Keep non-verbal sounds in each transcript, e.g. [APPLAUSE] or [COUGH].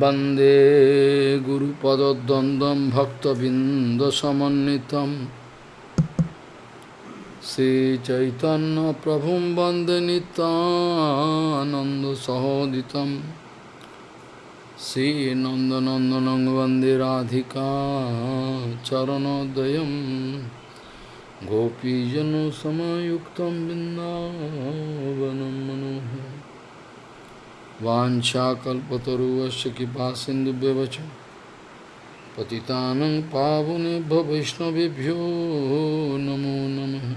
वन्दे गुरुपदद्वन्द्वं भक्तबिन्दसमन्वितं श्रीचैतन्यप्रभुं वन्दे नितानन्दसहोदितं श्रीनन्दनन्दनं वन्दे राधिका चरणोदयं गोपीजनसमयुक्तं बिन्दावनं मनोहरम् वाञ्छाकल्पतरुवस्य कृपा सिन्धुभ्यवच पतितानं पावनेभ्यो वैष्णवेभ्यो नमो नमः।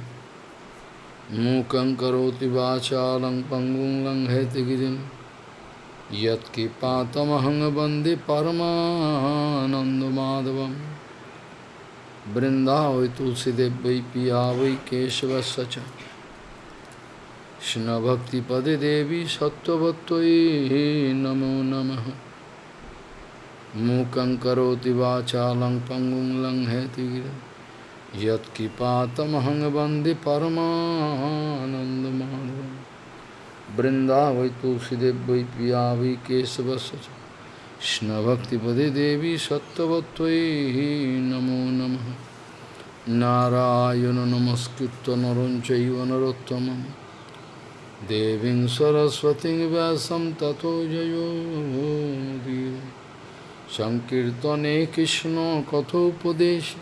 मूकं करोति वाचालं पङ्गुं लङ्घयतिगिरिं यत्कृपातमहं वंदे तुलसीदेव पिया वै केशवस्य च। Krishna Bhakti Pade Devi Sattvattoi Namo Namaha Mukam Karoti Vachalang Pangum Lang Heti Yat Kipatamahang Bandi Paramananda Madhavam Brindavai Tulsidev Vai Piyavi Kesavasacha Krishna Bhakti Pade Devi Sattvattoi Namo Namaha Narayana Namaskritta Naranchaiva Narottamam देवीं सरस्वतीं व्यासं ततो जयो मुदीर सङ्कीर्तने कृष्णकथोपदेश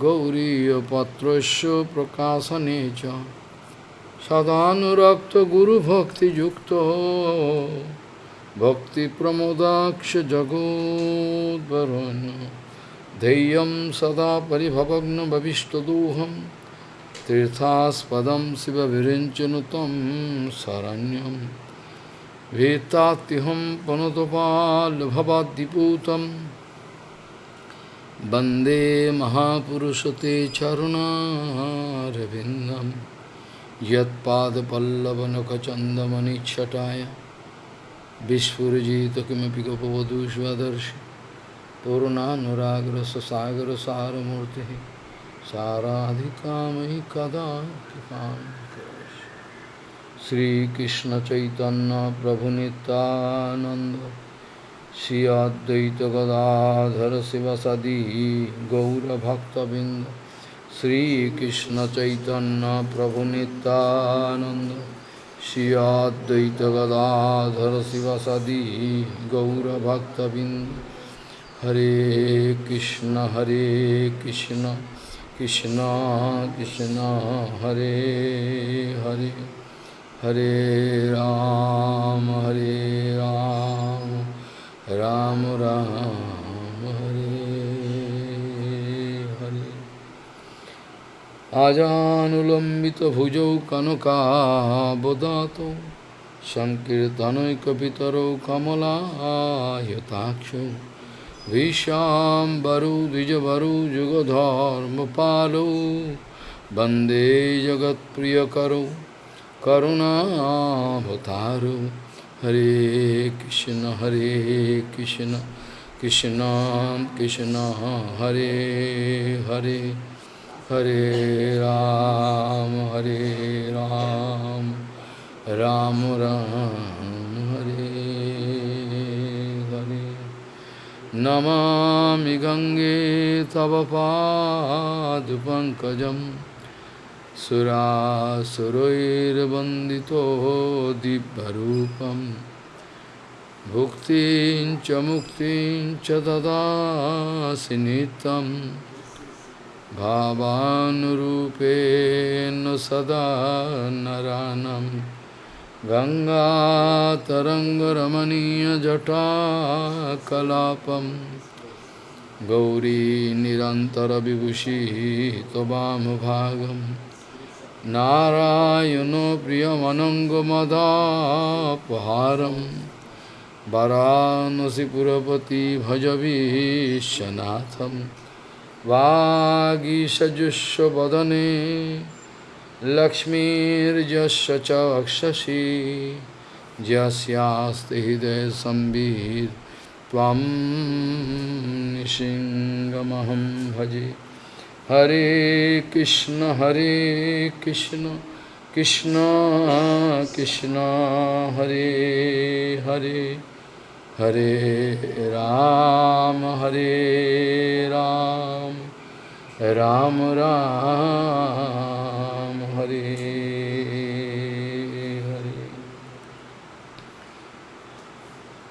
गौरीयपत्रस्य प्रकाशने च। सदानुरक्तगुरुभक्तियुक्तो भक्तिप्रमोदाक्षजगोद्वरुन् धैर्यं सदा परिभवग्नभविष्टदोहम्। तीर्थास्पदम शिव विरिंचन तम शरण्यम वेत्ताहम पनुतपाल भवाद्दिपूतम वंदे महापुरुष ते चरुणारविंदम यदपल्लवनखचंदमणिछटाया विस्फुजित किमें गपवधूष्वदर्श पूर्णानुराग्र ससागर सारूर्ति साराधिकामयि कदा कृपां श्रीकृष्णचैतन्यप्रभुनितानन्द श्री अद्वैतगदाधर शिवसदी गौरभक्तबिन्द श्रीकृष्णचैतन्यप्रभुनितानन्द श्री अद्वैतगदाधर शिवसदी गौरभक्तबिन्द। हरे कृष्ण हरे Krishna. Krishna Krishna Hare Hare Hare Ram Hare Ram Ram Ram Hare Hare Ajanulambita bhujau kanaka bodato Sankirtanoikapitaro kamala yatakshu विश्वाम्बरु द्विजबरु युगधर्मपालो वंदे जगत्प्रियकरो। करुणाभतारो हरे कृष्ण हरे कृष्ण। कृष्ण कृष्ण हरे हरे। हरे राम हरे राम। राम, राम। नमामि गङ्गे तव पादपङ्कजं सुरासुरैर्वन्दितो दिव्यरूपं भुक्तिं च मुक्तिं च ददासि नित्यं भावानुरूपेण सदा नरानम् गङ्गातरङ्गरमणीयजटाकलापं गौरी निरन्तरविभूषिः त्ववामभागं नारायणो प्रियमनङ्गमदापहारं वरानसिपुरपति भजवीशनाथं वागीषजुष्वदने लक्ष्मीर्यस्य च वक्षसि यस्यास्ति हृदयसंवित् त्वं भजे। हरे कृष्ण हरे Krishna Krishna Krishna Hare Hare Hare Ram, Hare Ram, Ram Ram, Hare Hare.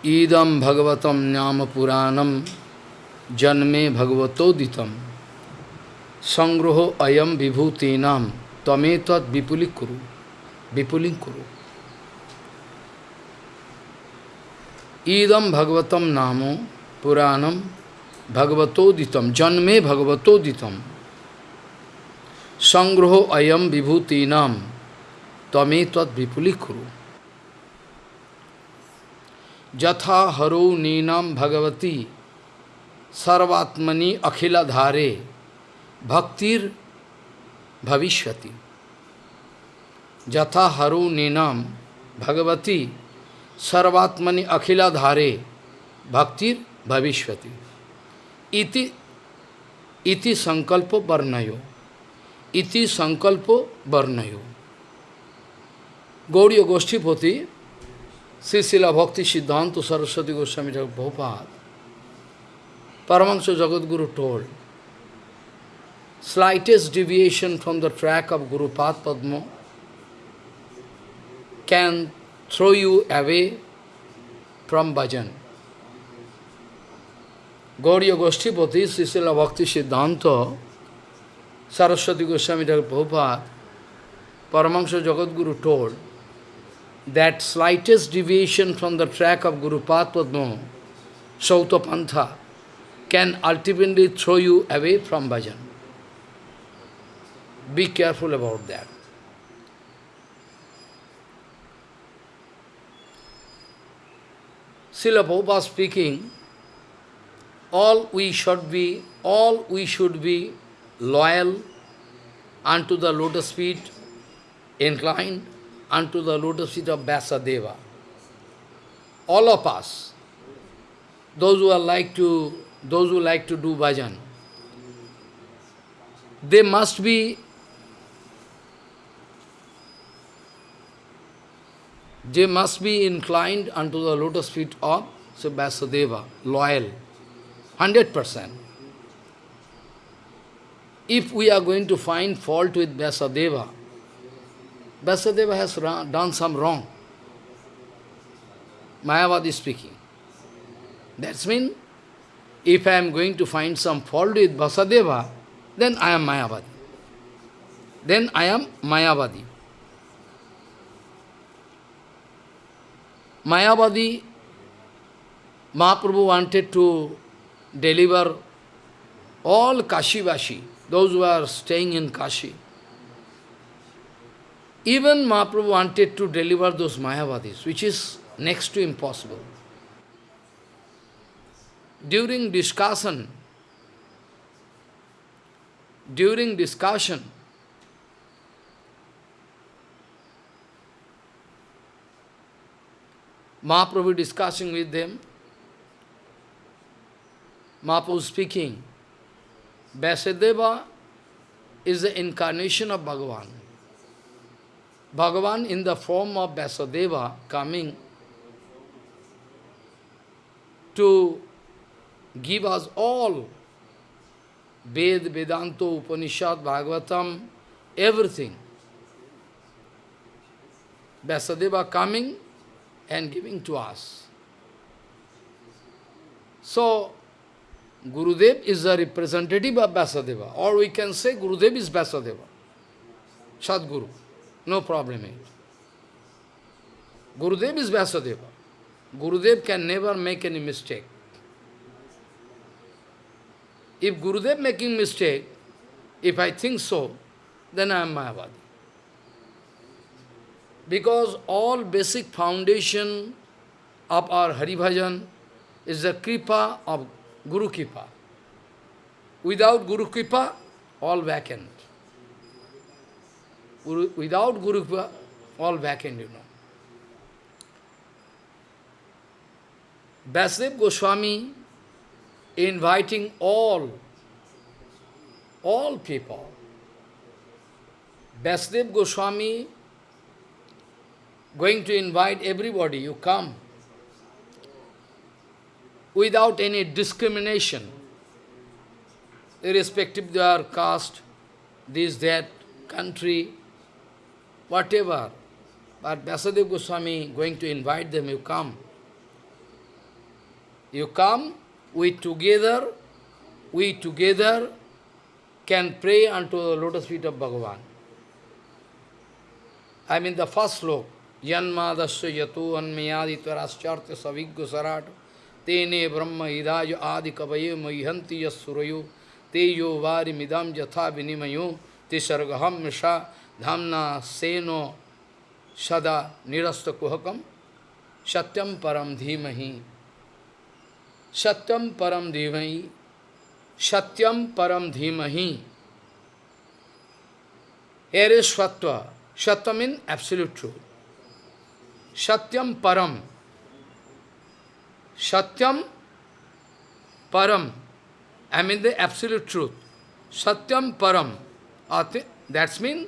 Idam Bhagavatam Nyama Puranam Janme Bhagavatoditam Sangroho Ayam Vibhutinam Tametat Vipulikuru Vipulinkuru Idam Bhagavatam Namo Puranam Bhagavatoditam Janme Bhagavatoditam Sangroho Ayam Vibhutinam. Tametat Vipulikuru. Jatha Haro Ninam Bhagavati. Sarvatmani Akhila Dhare Bhaktir Bhavishwati. Jatha Haru Ninam Bhagavati. Sarvatmani Akhila Dhare Bhaktir Bhavishwati. Iti Iti Sankalpo Varnayo Iti Sankalpo Varnayo Gauriya Goshtipati Sisila Bhakti Siddhanta Saraswati Goswami Prabhupada Paramahansa Jagadguru told slightest deviation from the track of Guru Path Padma can throw you away from bhajan. Gauriya Goshtipati, Sisila Bhakti Siddhanta, Saraswati Goswami Prabhupada, Paramahansa Jagadguru told that slightest deviation from the track of Guru Padma, Sauta Pantha, can ultimately throw you away from bhajan. Be careful about that. Srila Prabhupada speaking, all we should be, all we should be loyal unto the lotus feet, inclined unto the lotus feet of Vyasadeva. All of us, those who are like to, those who like to do bhajan, they must be they must be inclined unto the lotus feet of so loyal, 100%. If we are going to find fault with Vyasadeva, Vyasadeva has done some wrong. Mayavadi speaking. That's mean, if I am going to find some fault with Vyasadeva, then I am Mayavadi. Then I am Mayavadi. Mayavadi, Mahaprabhu wanted to deliver all Kashivashi, those who are staying in Kashi. Even Mahaprabhu wanted to deliver those Mayavadis, which is next to impossible. During discussion, during discussion, Mahaprabhu discussing with them, Mahaprabhu speaking, Vyasadeva is the incarnation of Bhagavan. Bhagavan in the form of Vyasadeva coming to give us all Ved, Vedanta, Upanishad, Bhagavatam, everything. Vyasadeva coming and giving to us. So, Gurudev is a representative of Vyasadeva, or we can say Gurudev is Vyasadeva, Sadguru, no problem. Gurudev is Vyasadeva. Gurudev can never make any mistake. If Gurudev making mistake, if I think so, then I am Mayavadi. Because all basic foundation of our Hari Bhajan is the Kripa of Guru Kripa. Without Guru Kripa, all vacant. Guru, without Guru Kripa, all vacant, you know. Vyasdev Goswami inviting all, all people. Vyasdev Goswami going to invite everybody, you come. Without any discrimination, irrespective of their caste, this, that, country, whatever. But Vyasadeva Goswami going to invite them, you come. You come, we together, we together can pray unto the lotus feet of Bhagavan. I mean the first sloka, Yanmadasya yato anmayaditvaraschartya saviggo sarato tene brahma hidayo adi kavaye mayihanti yasurayo teyo vari midam jatha vinimayo tisargaham misha dhamna seno sada nirasta kuhakam satyam param dhimahi satyam param dhimahi satyam param dhimahi here is Svatva. Shatva means absolute truth. Satyam param. Satyam param. I mean the absolute truth. Satyam param. That means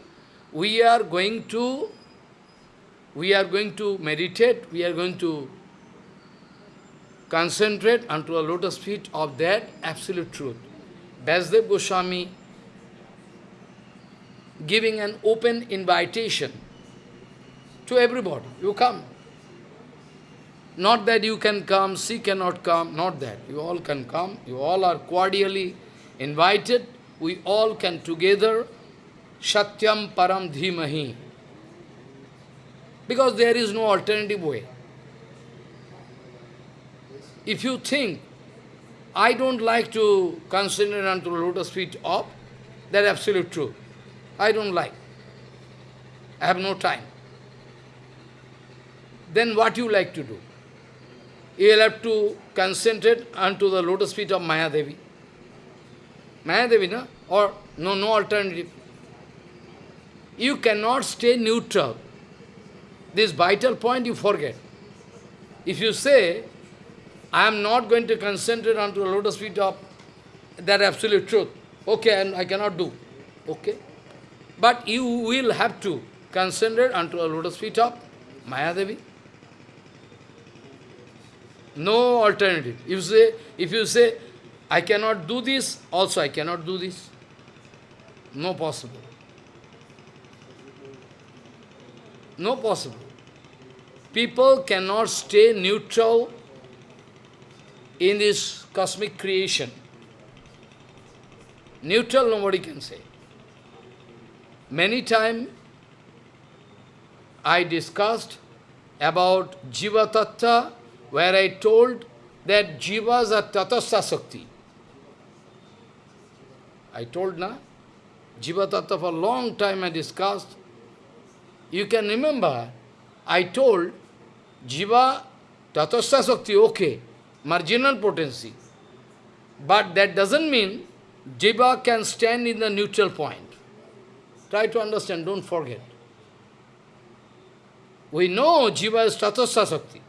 we are going to we are going to meditate, we are going to concentrate unto a lotus feet of that absolute truth. Vyasdev Goswami giving an open invitation to everybody. You come. Not that you can come, she cannot come, not that. You all can come. You all are cordially invited. We all can together Satyam Param Dhimahi. Because there is no alternative way. If you think, I don't like to consider unto lotus feet of, that absolute truth. I don't like. I have no time. Then what you like to do? You will have to concentrate unto the lotus feet of Mayadevi. Mayadevi, no? Or no, no alternative. You cannot stay neutral. This vital point you forget. If you say, I am not going to concentrate onto the lotus feet of that absolute truth, okay, and I cannot do. Okay? But you will have to concentrate unto the lotus feet of Mayadevi. No alternative. If you say, if you say, I cannot do this, also I cannot do this. No possible. No possible. People cannot stay neutral in this cosmic creation. Neutral nobody can say. Many times I discussed about Jiva Tattva, where I told that Jivas are Tatastha Sakti. I told na, Jiva Tattva for a long time I discussed. You can remember, I told Jiva Tatastha Sakti, okay, marginal potency. But that doesn't mean Jiva can stand in the neutral point. Try to understand, don't forget. We know Jiva is Tatastha Sakti.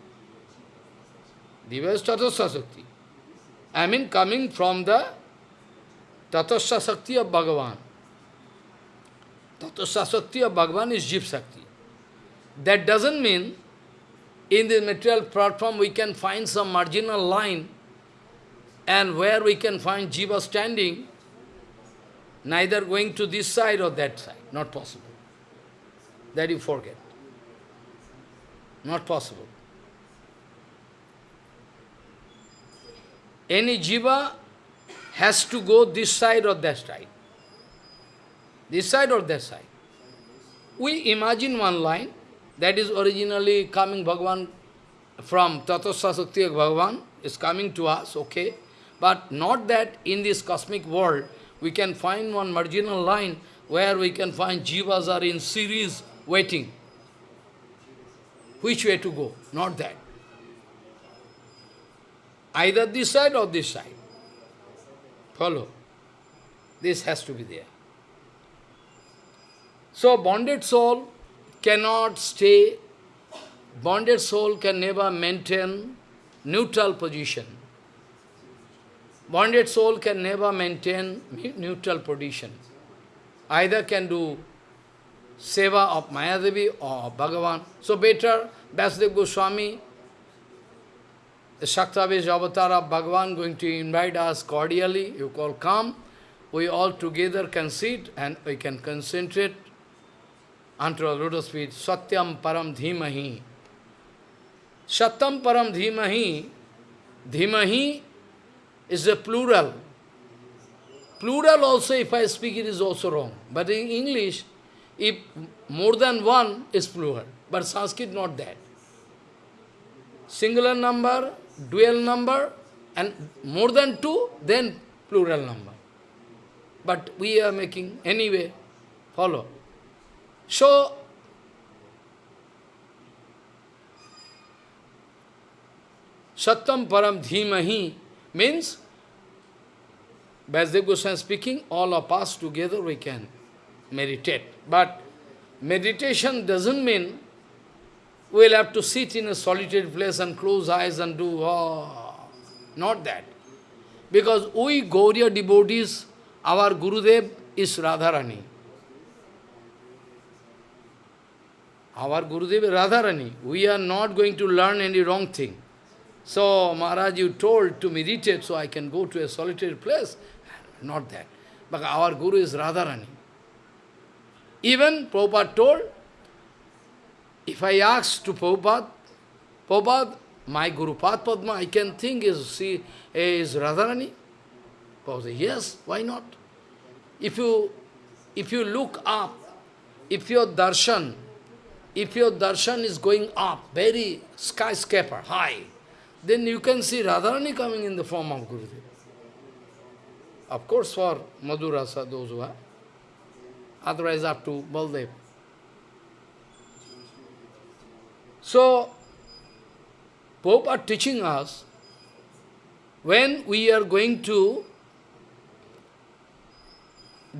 Jiva is Tatastha Sakti. I mean coming from the Tatastha Sakti of Bhagavan. Tatastha Sakti of Bhagavan is Jiva Sakti. That doesn't mean in the material platform we can find some marginal line and where we can find Jiva standing, neither going to this side or that side. Not possible. That you forget. Not possible. Any jiva has to go this side or that side. This side or that side. We imagine one line that is originally coming Bhagavan from Tatasya Sakti Bhagavan, is coming to us, okay. But not that in this cosmic world we can find one marginal line where we can find jivas are in series waiting. Which way to go? Not that. Either this side or this side. Follow. This has to be there. So bonded soul cannot stay, bonded soul can never maintain neutral position. Bonded soul can never maintain neutral position. Either can do seva of Mayadevi or Bhagavan. So better Vyasdev Goswami the Shaktavesh avatar of Bhagavan going to invite us cordially. You call come. We all together can sit and we can concentrate unto a lotus feet. Satyam param dhimahi. Satyam param dhimahi. Dhimahi is a plural. Plural also, if I speak, it is also wrong. But in English, if more than one is plural. But Sanskrit not that. Singular number, dual number, and more than two, then plural number. But we are making, anyway, follow. So, Satyam Param Dhimahi means, Vyasdev Goswami speaking, all of us together we can meditate. But meditation doesn't mean we'll have to sit in a solitary place and close eyes and do, oh, not that. Because we Gauriya devotees, our Gurudev is Radharani. Our Gurudev is Radharani. We are not going to learn any wrong thing. So, Maharaj, you told to meditate so I can go to a solitary place. Not that. But our Guru is Radharani. Even Prabhupada told, if I ask to Prabhupada, Prabhupada, my Guru Padma, I can think is, see, is Radharani. Prabhupada yes, why not? If you, if you look up, if your darshan, if your darshan is going up, very skyscraper, high, then you can see Radharani coming in the form of Gurudev. Of course, for Madhurasa, those who are. Otherwise, up to Baldev. So, Pope are teaching us, when we are going to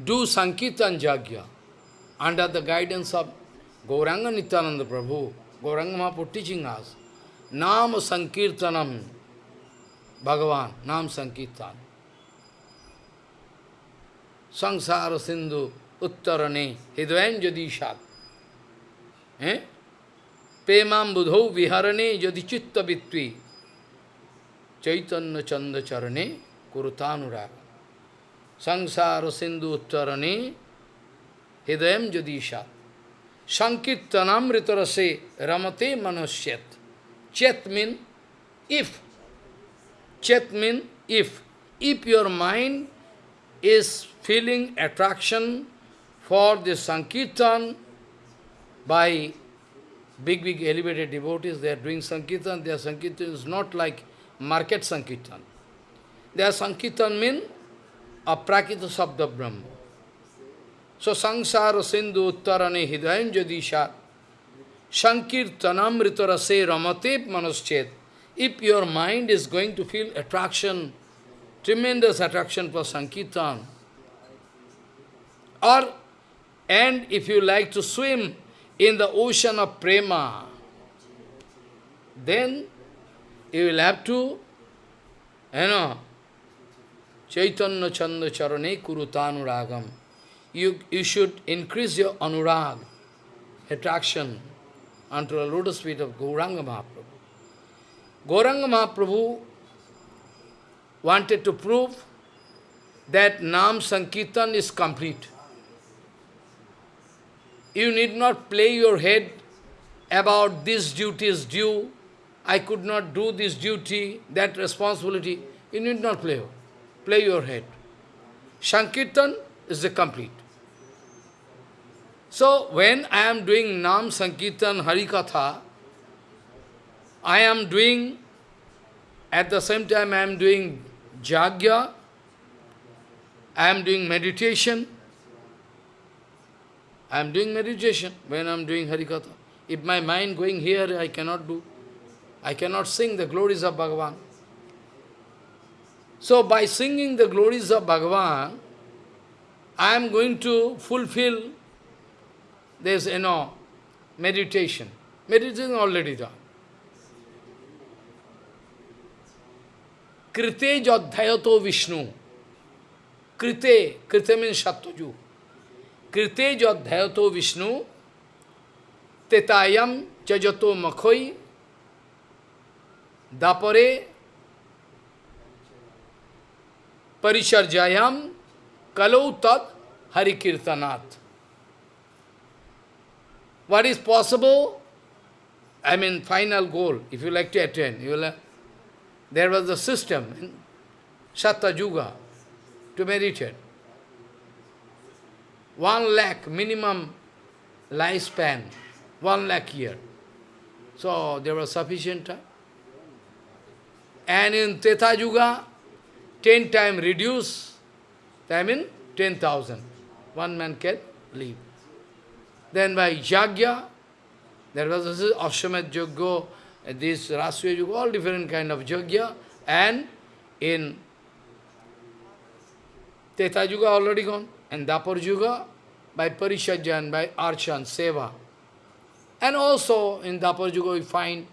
do Sankirtan Jagya, under the guidance of Gauranga Nityananda Prabhu, Gauranga Mahaprabhu teaching us, Nam Sankirtanam, Bhagavan, Nam Sankirtan. Sangsara Sindhu Uttarane Hidvayan Jadishat. Eh? Pemam Budhau Viharane Jadi Chitta Vitvi Chaitanya Chanda Charane Kurutanuraga. Sangsara Sindhu Uttarane Hidayam Jadishat. Sankirtanam Ritarase Ramate Manosyat. Chet mean if. Chet mean if. If your mind is feeling attraction for the Sankirtan by big, big elevated devotees, they are doing Sankirtan, their Sankirtan is not like market Sankirtan. Their Sankirtan mean aprakita sabda Brahma. So sangsara sindhu uttarane hidayam jadisha sankirtanamrita rase ramate manoschet. If your mind is going to feel attraction, tremendous attraction for Sankirtan, or, and if you like to swim in the ocean of prema, then you will have to, you know, Chaitanya Chanda Charane Kurutanuragam. You, you should increase your anurag, attraction, unto the lotus feet of Gauranga Mahaprabhu. Gauranga Mahaprabhu wanted to prove that Nam Sankirtan is complete. You need not play your head about this duty is due, I could not do this duty, that responsibility. You need not play, play your head. Sankirtan is the complete. So, when I am doing Nam Sankirtan Harikatha, I am doing, at the same time I am doing Jagya, I am doing meditation, I am doing meditation when I am doing Harikatha. If my mind going here, I cannot do. I cannot sing the glories of Bhagavan. So by singing the glories of Bhagavan, I am going to fulfill this, you know, meditation. Meditation already done. Krite jadhayato Vishnu. Krite, Krite means Sattvajuga. कृते जो अध्यायतो Vishnu तेतायम चजतो मखोई dapare parisharjayam kalau tat harikirtanat. What is possible? I mean, final goal, if you like to attain, you will have, there was a system in Satta Yuga to meditate. One lakh minimum lifespan, one lakh year. So there was sufficient time. And in Teta Yuga, ten time reduce, I mean ten thousand. One man can live. Then by Jagya, there was this Ashwamed Yajna, this Rasya Yoga, all different kind of Yajna, and in Teta Yuga already gone, and Dapar Yuga by Parishajan, by Archan, Seva. And also in Dapar Yuga we find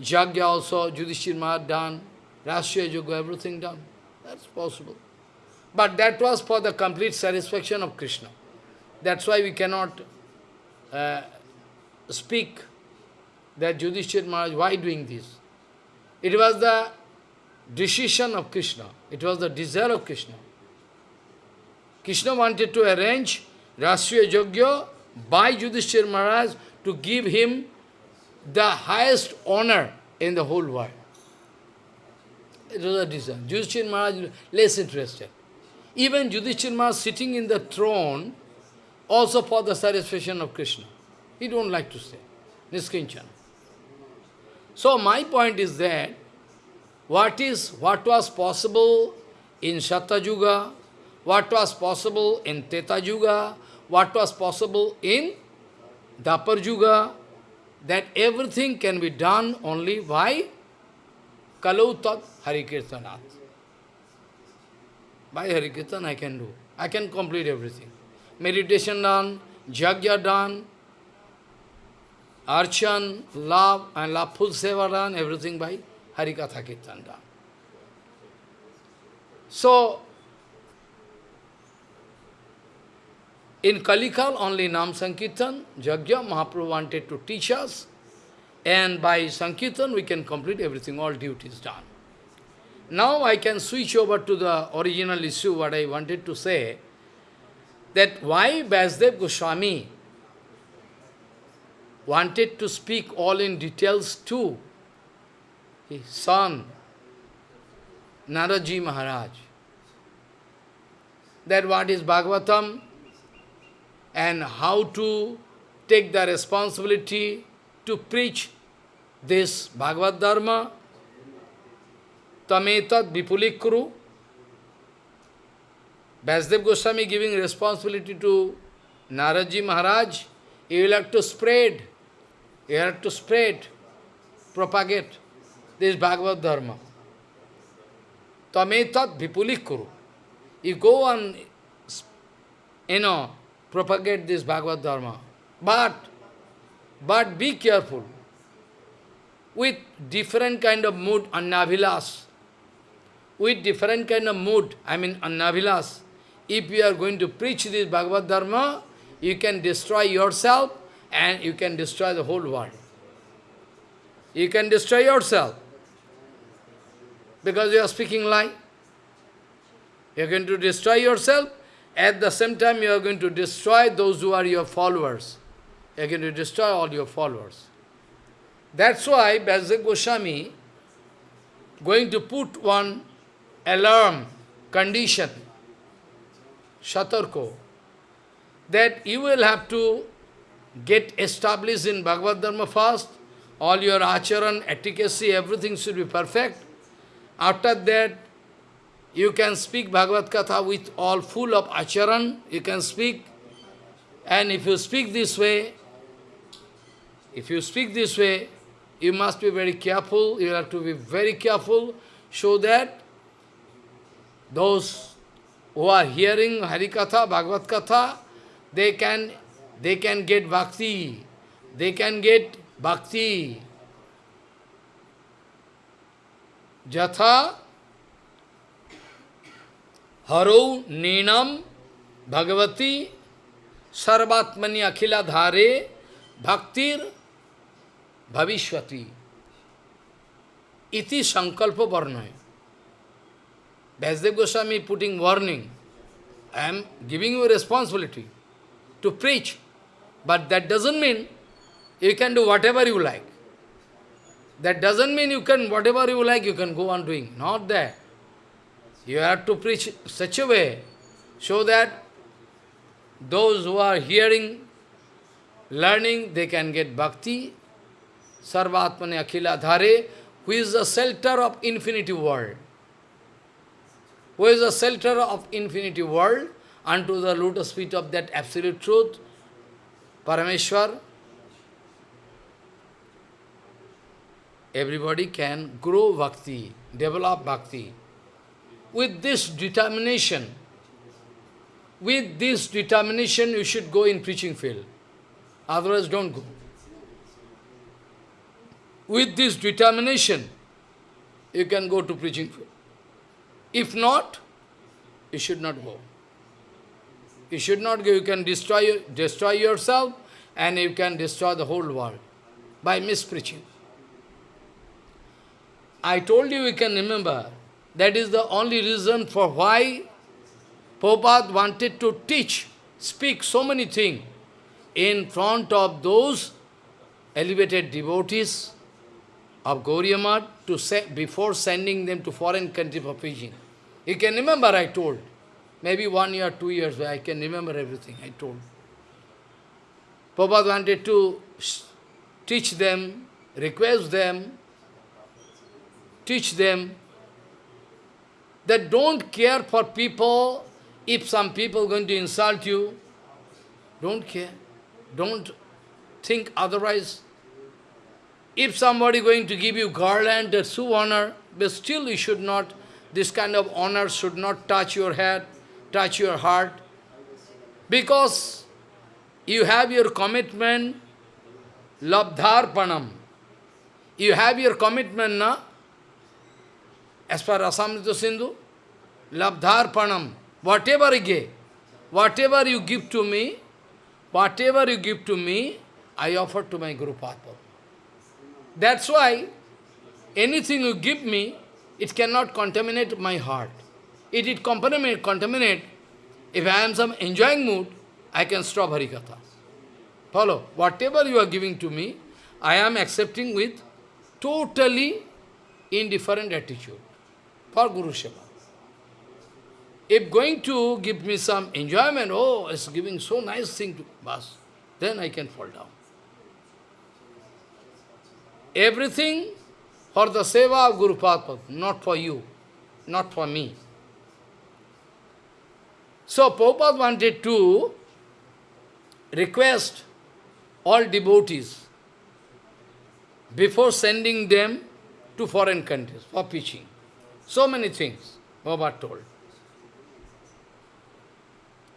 Jagya also, Yudhishthir Maharaj done, Rashtriya Yuga, everything done. That's possible. But that was for the complete satisfaction of Krishna. That's why we cannot uh, speak that Yudhishthir Maharaj, why doing this? It was the decision of Krishna. It was the desire of Krishna. Krishna wanted to arrange Rashtriya Yajna by Yudhishthir Maharaj to give him the highest honor in the whole world. It was a desire. Yudhishthir Maharaj less interested. Even Yudhishthir Maharaj sitting in the throne also for the satisfaction of Krishna. He don't like to stay. Niskinchana. So my point is that what is what was possible in Yuga, what was possible in Teta Yuga, what was possible in Dapar Yuga, that everything can be done only by Kalau Tat Harikirtanat. By Harikirtan I can do. I can complete everything. Meditation done, Jagya done, Archan, love, and loveful seva done, everything by Harikatha Kirtan done. So, in Kalikal, only Nam Sankirtan, Jagya, Mahaprabhu wanted to teach us, and by Sankirtan we can complete everything, all duties done. Now I can switch over to the original issue, what I wanted to say, that why Vyasdev Goswami wanted to speak all in details to his son, Naraji Maharaj. That what is Bhagavatam and how to take the responsibility to preach this Bhagavad Dharma, Tametat Vipulikuru. Vyasdev Goswami giving responsibility to Naraji Maharaj, you will have to spread you have to spread, propagate this Bhagavad Dharma. Tametat vipulikuru. You go and, you know, propagate this Bhagavad Dharma. But, but be careful. With different kind of mood, annavilas, with different kind of mood, I mean annavilas, if you are going to preach this Bhagavad Dharma, you can destroy yourself and you can destroy the whole world. You can destroy yourself because you are speaking lie. You are going to destroy yourself, at the same time you are going to destroy those who are your followers. You are going to destroy all your followers. That's why Vyasdev Goswami going to put one alarm condition, Shatarko, that you will have to get established in Bhagavad Dharma first, all your acharan, etiquette, everything should be perfect. After that, you can speak Bhagavad Katha with all full of acharan, you can speak. And if you speak this way, if you speak this way, you must be very careful, you have to be very careful, so that those who are hearing Harikatha, Bhagavad Katha, they can they can get bhakti. They can get bhakti. Jatha haro ninam bhagavati sarvatmani akhila dhare bhaktir bhavishwati. iti sankalpa varnaya. Vyasdev Goswami putting warning. I am giving you responsibility to preach. But that doesn't mean you can do whatever you like. That doesn't mean you can, whatever you like, you can go on doing. Not that. You have to preach such a way so that those who are hearing, learning, they can get bhakti. Sarvatmane Akhila Dhare, who is the shelter of infinity world. Who is the shelter of infinity world unto the lotus feet of that absolute truth, Parameshwar, everybody can grow bhakti, develop bhakti. With this determination, with this determination you should go in preaching field. Otherwise don't go. With this determination, you can go to preaching field. If not, you should not go. You should not go. You can destroy, destroy yourself and you can destroy the whole world by mispreaching. I told you, you can remember, that is the only reason for why Prabhupada wanted to teach, speak so many things in front of those elevated devotees of Gauriya to say, before sending them to foreign country for preaching. You can remember I told. Maybe one year, two years, I can remember everything I told. Prabhupada wanted to teach them, request them, teach them that don't care for people if some people going to insult you. Don't care. Don't think otherwise. If somebody going to give you garland, a true honor, but still you should not, this kind of honor should not touch your head, touch your heart. Because you have your commitment, labdharpanam. You have your commitment, na? As per Rasamrita Sindhu, labdharpanam. Whatever you give, whatever you give to me, whatever you give to me, I offer to my Guru Padma. That's why anything you give me, it cannot contaminate my heart. It it contaminate, contaminate. If I am some enjoying mood, I can stop Harikatha. Follow. Whatever you are giving to me, I am accepting with totally indifferent attitude for Guru Seva. If going to give me some enjoyment, oh, it's giving so nice thing to us, then I can fall down. Everything for the seva of Guru Padma, not for you, not for me. So Prabhupada wanted to request all devotees before sending them to foreign countries for preaching. So many things Prabhupada told.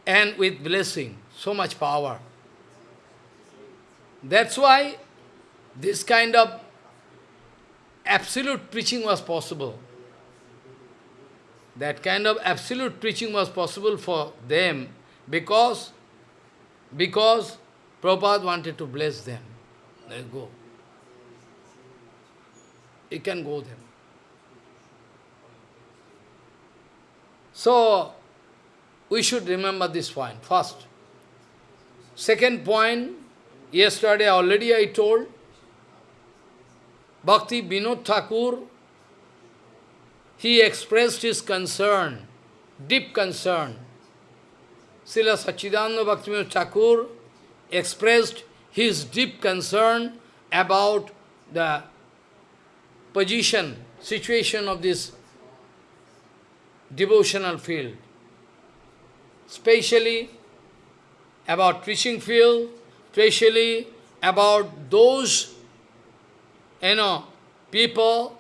And with blessing, so much power. That's why this kind of absolute preaching was possible. That kind of absolute preaching was possible for them because, because Prabhupada wanted to bless them. Let go. You can go them. So, we should remember this point, first. Second point, yesterday already I told, Bhakti Vinod Thakur, he expressed his concern, deep concern. Srila Sachidananda Bhakti Vinod Thakur expressed his deep concern about the position, situation of this devotional field, especially about preaching field, especially about those, you know, people,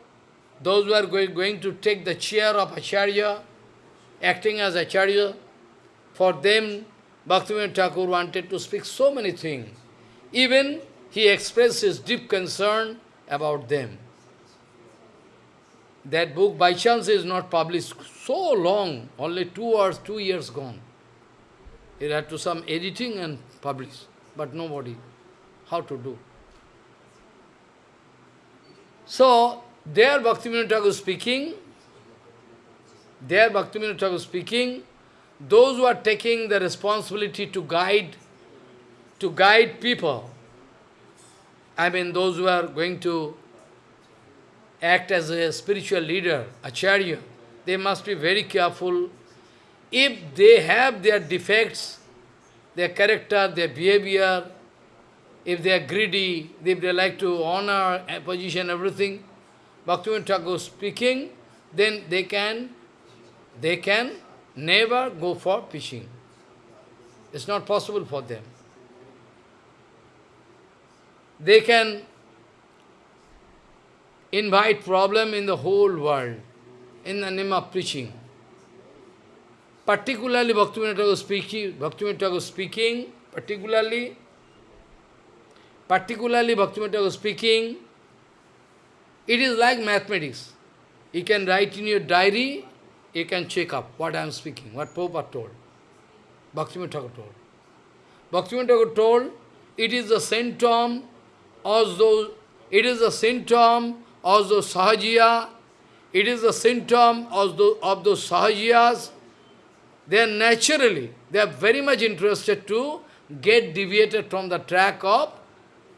those who are going, going to take the chair of Acharya, acting as Acharya, for them Bhaktivinoda Thakur wanted to speak so many things. Even he expressed his deep concern about them. That book by chance is not published so long, only two or two years gone. It had to some editing and publish, but nobody. How to do? So, there Bhaktivinoda Thakur speaking, there Bhaktivinoda Thakur speaking, those who are taking the responsibility to guide, to guide people, I mean those who are going to act as a spiritual leader, acharya, they must be very careful. If they have their defects, their character, their behavior, if they are greedy, if they like to honor, position, everything, Bhaktivinoda Thakur speaking, then they can, they can never go for fishing. It's not possible for them. They can invite problem in the whole world in the name of preaching. Particularly Bhaktivinoda Thakur speaking, Bhaktivinoda Thakur speaking, particularly, particularly Bhaktivinoda speaking, it is like mathematics. You can write in your diary, you can check up what I am speaking, what Prabhupada told. Bhaktivinoda Thakur told. Bhaktivinoda Thakur told, it is the symptom those, it is the symptom of those sahajiya, it is a symptom of those, of sahajiyas. They are naturally, they are very much interested to get deviated from the track of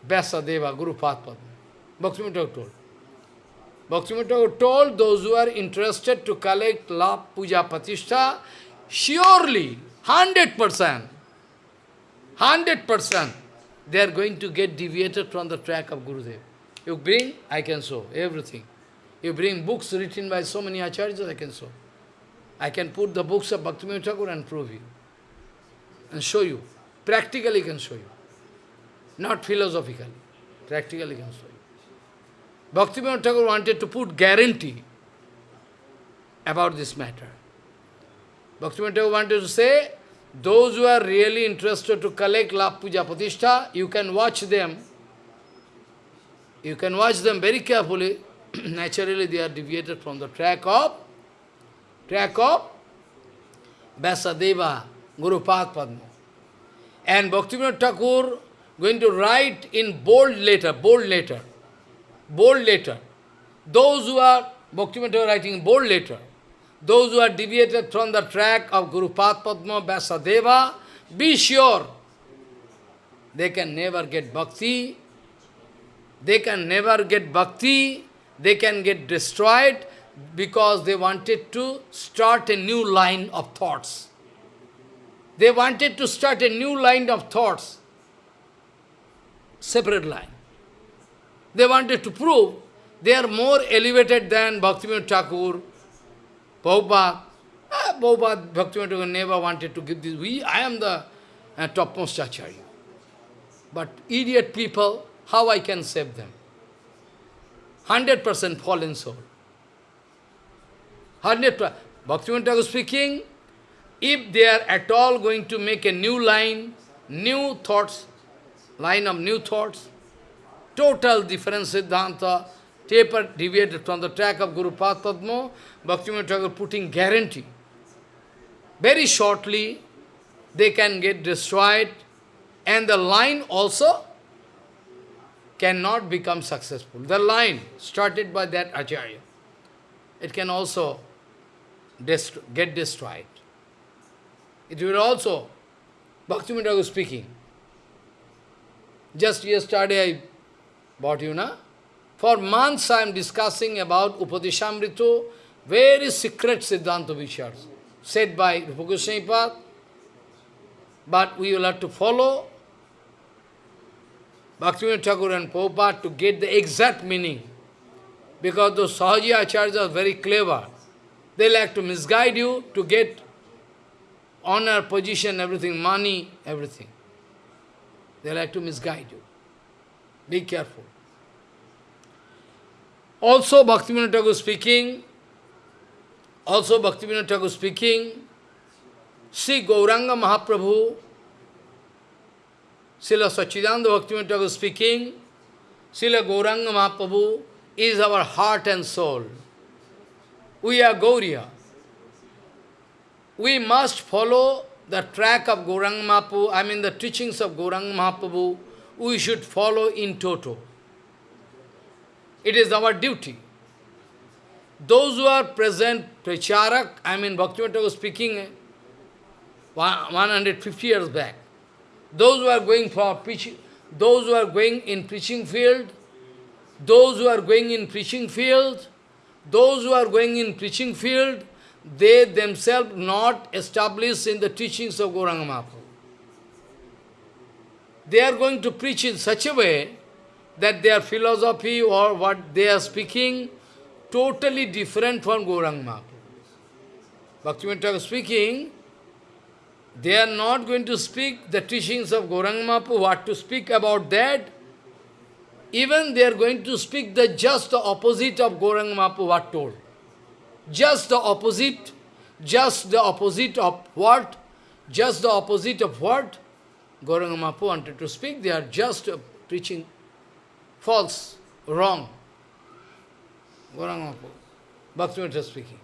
Vyasadeva, Guru Padma. Bhaktivinoda told. Bhaktivinoda told those who are interested to collect love, puja, pratishtha, surely, 100%, 100%, they are going to get deviated from the track of Gurudev. You bring, I can show, everything. You bring books written by so many acharyas, I can show. I can put the books of Bhaktivinoda Thakur and prove you. And show you. Practically can show you. Not philosophically. Practically can show you. Bhaktivinoda Thakur wanted to put guarantee about this matter. Bhaktivinoda Thakur wanted to say, those who are really interested to collect love puja pratishtha, you can watch them. You can watch them very carefully. [CLEARS THROAT] Naturally, they are deviated from the track of track of Vyasadeva, Guru Padma. And Bhaktivinoda Thakur going to write in bold letter, bold letter, bold letter. Those who are, Bhaktivinoda Thakur writing in bold letter, those who are deviated from the track of Guru Padma, Vyasadeva, be sure they can never get bhakti, they can never get bhakti, they can get destroyed because they wanted to start a new line of thoughts. They wanted to start a new line of thoughts, separate line. They wanted to prove they are more elevated than Bhaktivinoda Thakur, Prabhupada. Ah, Prabhupada, Bhaktivinoda Thakur never wanted to give this. We, I am the uh, topmost acharya. But idiot people, how I can save them? 100% fallen soul. 100%. Bhaktivinoda Thakur speaking, if they are at all going to make a new line, new thoughts, line of new thoughts, total different Siddhanta, taper deviated from the track of Guru Padma, Bhaktivinoda Thakur putting guarantee. Very shortly, they can get destroyed, and the line also cannot become successful. The line started by that Acharya, it can also dest get destroyed. It will also, Bhaktivinoda was speaking. Just yesterday I bought you, na? For months I am discussing about Upadeshamrito, very secret Siddhanta Vichars, said by Rupa Goswami but we will have to follow Bhaktivinoda Thakur and Prabhupada to get the exact meaning. Because those Sahaji Acharyas are very clever. They like to misguide you to get honor, position, everything, money, everything. They like to misguide you. Be careful. Also Bhaktivinoda Thakur speaking, also Bhaktivinoda Thakur speaking, Sri Gauranga Mahaprabhu, Srila Sachidananda Bhaktivinoda Thakur speaking, Srila Gauranga Mahaprabhu is our heart and soul. We are Gauriya. We must follow the track of Gauranga Mahaprabhu, I mean the teachings of Gauranga Mahaprabhu, we should follow in toto. It is our duty. those who are present, Pracharak, I mean Bhaktivinoda speaking eh, 150 years back. Those who are going for preaching, those who are going in preaching field, those who are going in preaching field, those who are going in preaching field, they themselves not established in the teachings of Gauranga Mahaprabhu. They are going to preach in such a way that their philosophy or what they are speaking totally different from Gauranga Mahaprabhu. Bhaktivinoda speaking, they are not going to speak the teachings of Gauranga Mahaprabhu, what to speak about that. Even they are going to speak the just the opposite of Gauranga Mahaprabhu, what told. Just the opposite, just the opposite of what? Just the opposite of what? Gauranga Mahaprabhu wanted to speak, they are just preaching false, wrong. Gauranga Mahaprabhu, Bhaktivinoda speaking.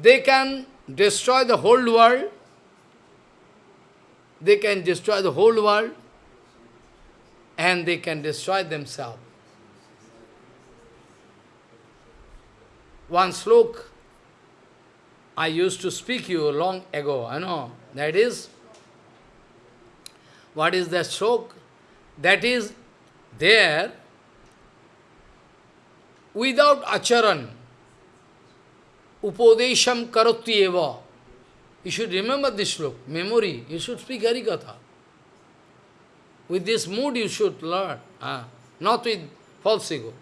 They can destroy the whole world, they can destroy the whole world, and they can destroy themselves. One slok I used to speak you long ago, I know, that is, what is that slok? That is there without acharan, upodesham karoti eva. You should remember this slok, memory. You should speak Harikatha. With this mood you should learn, ah, not with false ego.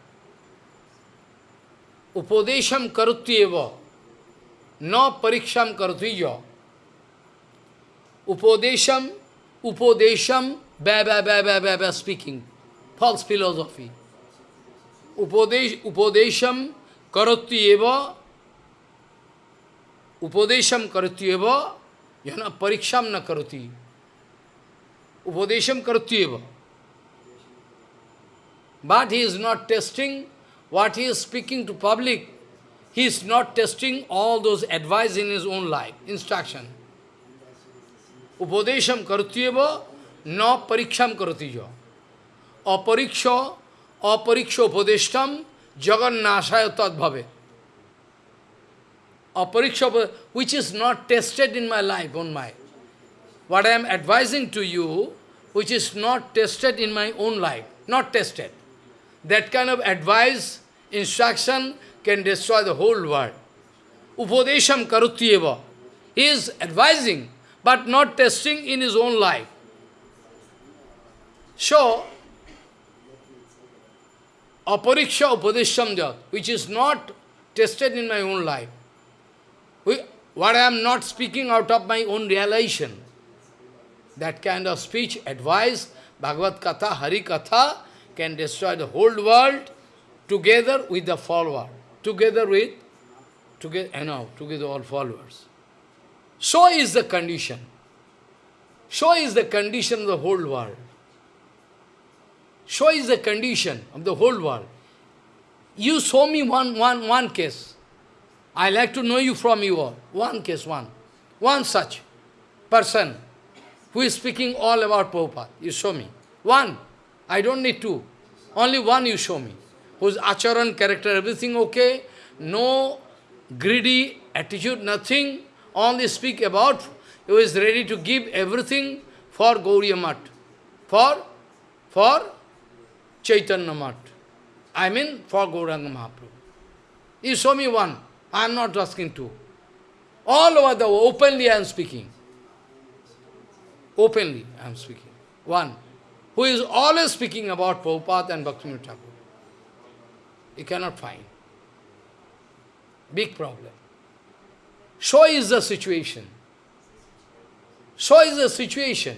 Upodesham karoti eva, no pariksham karoti jo. Upodesham, upodesham, ba ba ba ba ba ba speaking, false philosophy. Upodesh, upodesham karoti eva, Upadesham karutyeva, yana pariksham na karuti. Upadesham karutyeva. But he is not testing what he is speaking to public. He is not testing all those advice in his own life, instruction. Upadesham karutyeva, na pariksham karutijo. Apariksha, apariksha upadeshtam, jagannashaya tadbhave apariksha, which is not tested in my life, on my. What I am advising to you, which is not tested in my own life, not tested. That kind of advice, instruction can destroy the whole world. Upadesham karutyeva. He is advising, but not testing in his own life. So, apariksha upadesham jat, which is not tested in my own life what I am not speaking out of my own realization. That kind of speech, advice, Bhagavad Katha, Hari Katha can destroy the whole world together with the follower, together with, together, you know, together all followers. So is the condition. So is the condition of the whole world. So is the condition of the whole world. You show me one, one, one case. I like to know you from you all. One case, one. One such person who is speaking all about Prabhupada. You show me. One. I don't need two. Only one you show me. Whose acharan, character, everything okay. No greedy attitude, nothing. Only speak about who is ready to give everything for Gauriya Mat. For, for Chaitanya Mat. I mean for Gauranga Mahaprabhu. You show me one. I am not asking to. All over the world, openly I am speaking. Openly I am speaking. One, who is always speaking about Prabhupada and Bhaktivinoda Thakur. You cannot find. Big problem. So is the situation. So is the situation.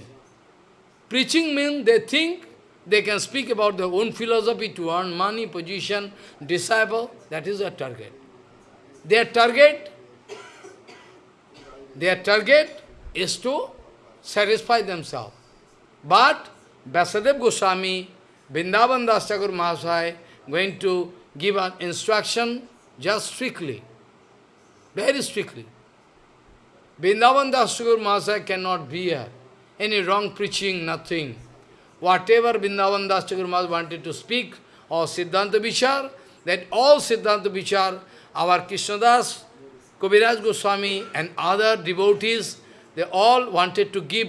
Preaching means they think they can speak about their own philosophy to earn money, position, disciple. That is their target. Their target, their target is to satisfy themselves. But Vyasadeva Goswami, Vrindavan Das Mahasaya, going to give an instruction just strictly, very strictly. Vrindavan Das Mahasaya cannot be. Any wrong preaching, nothing. Whatever Vrindavan Das Mahasaya wanted to speak, or Siddhanta Vichar, that all Siddhanta Vichar our Krishnadas, Kaviraj Goswami and other devotees, they all wanted to give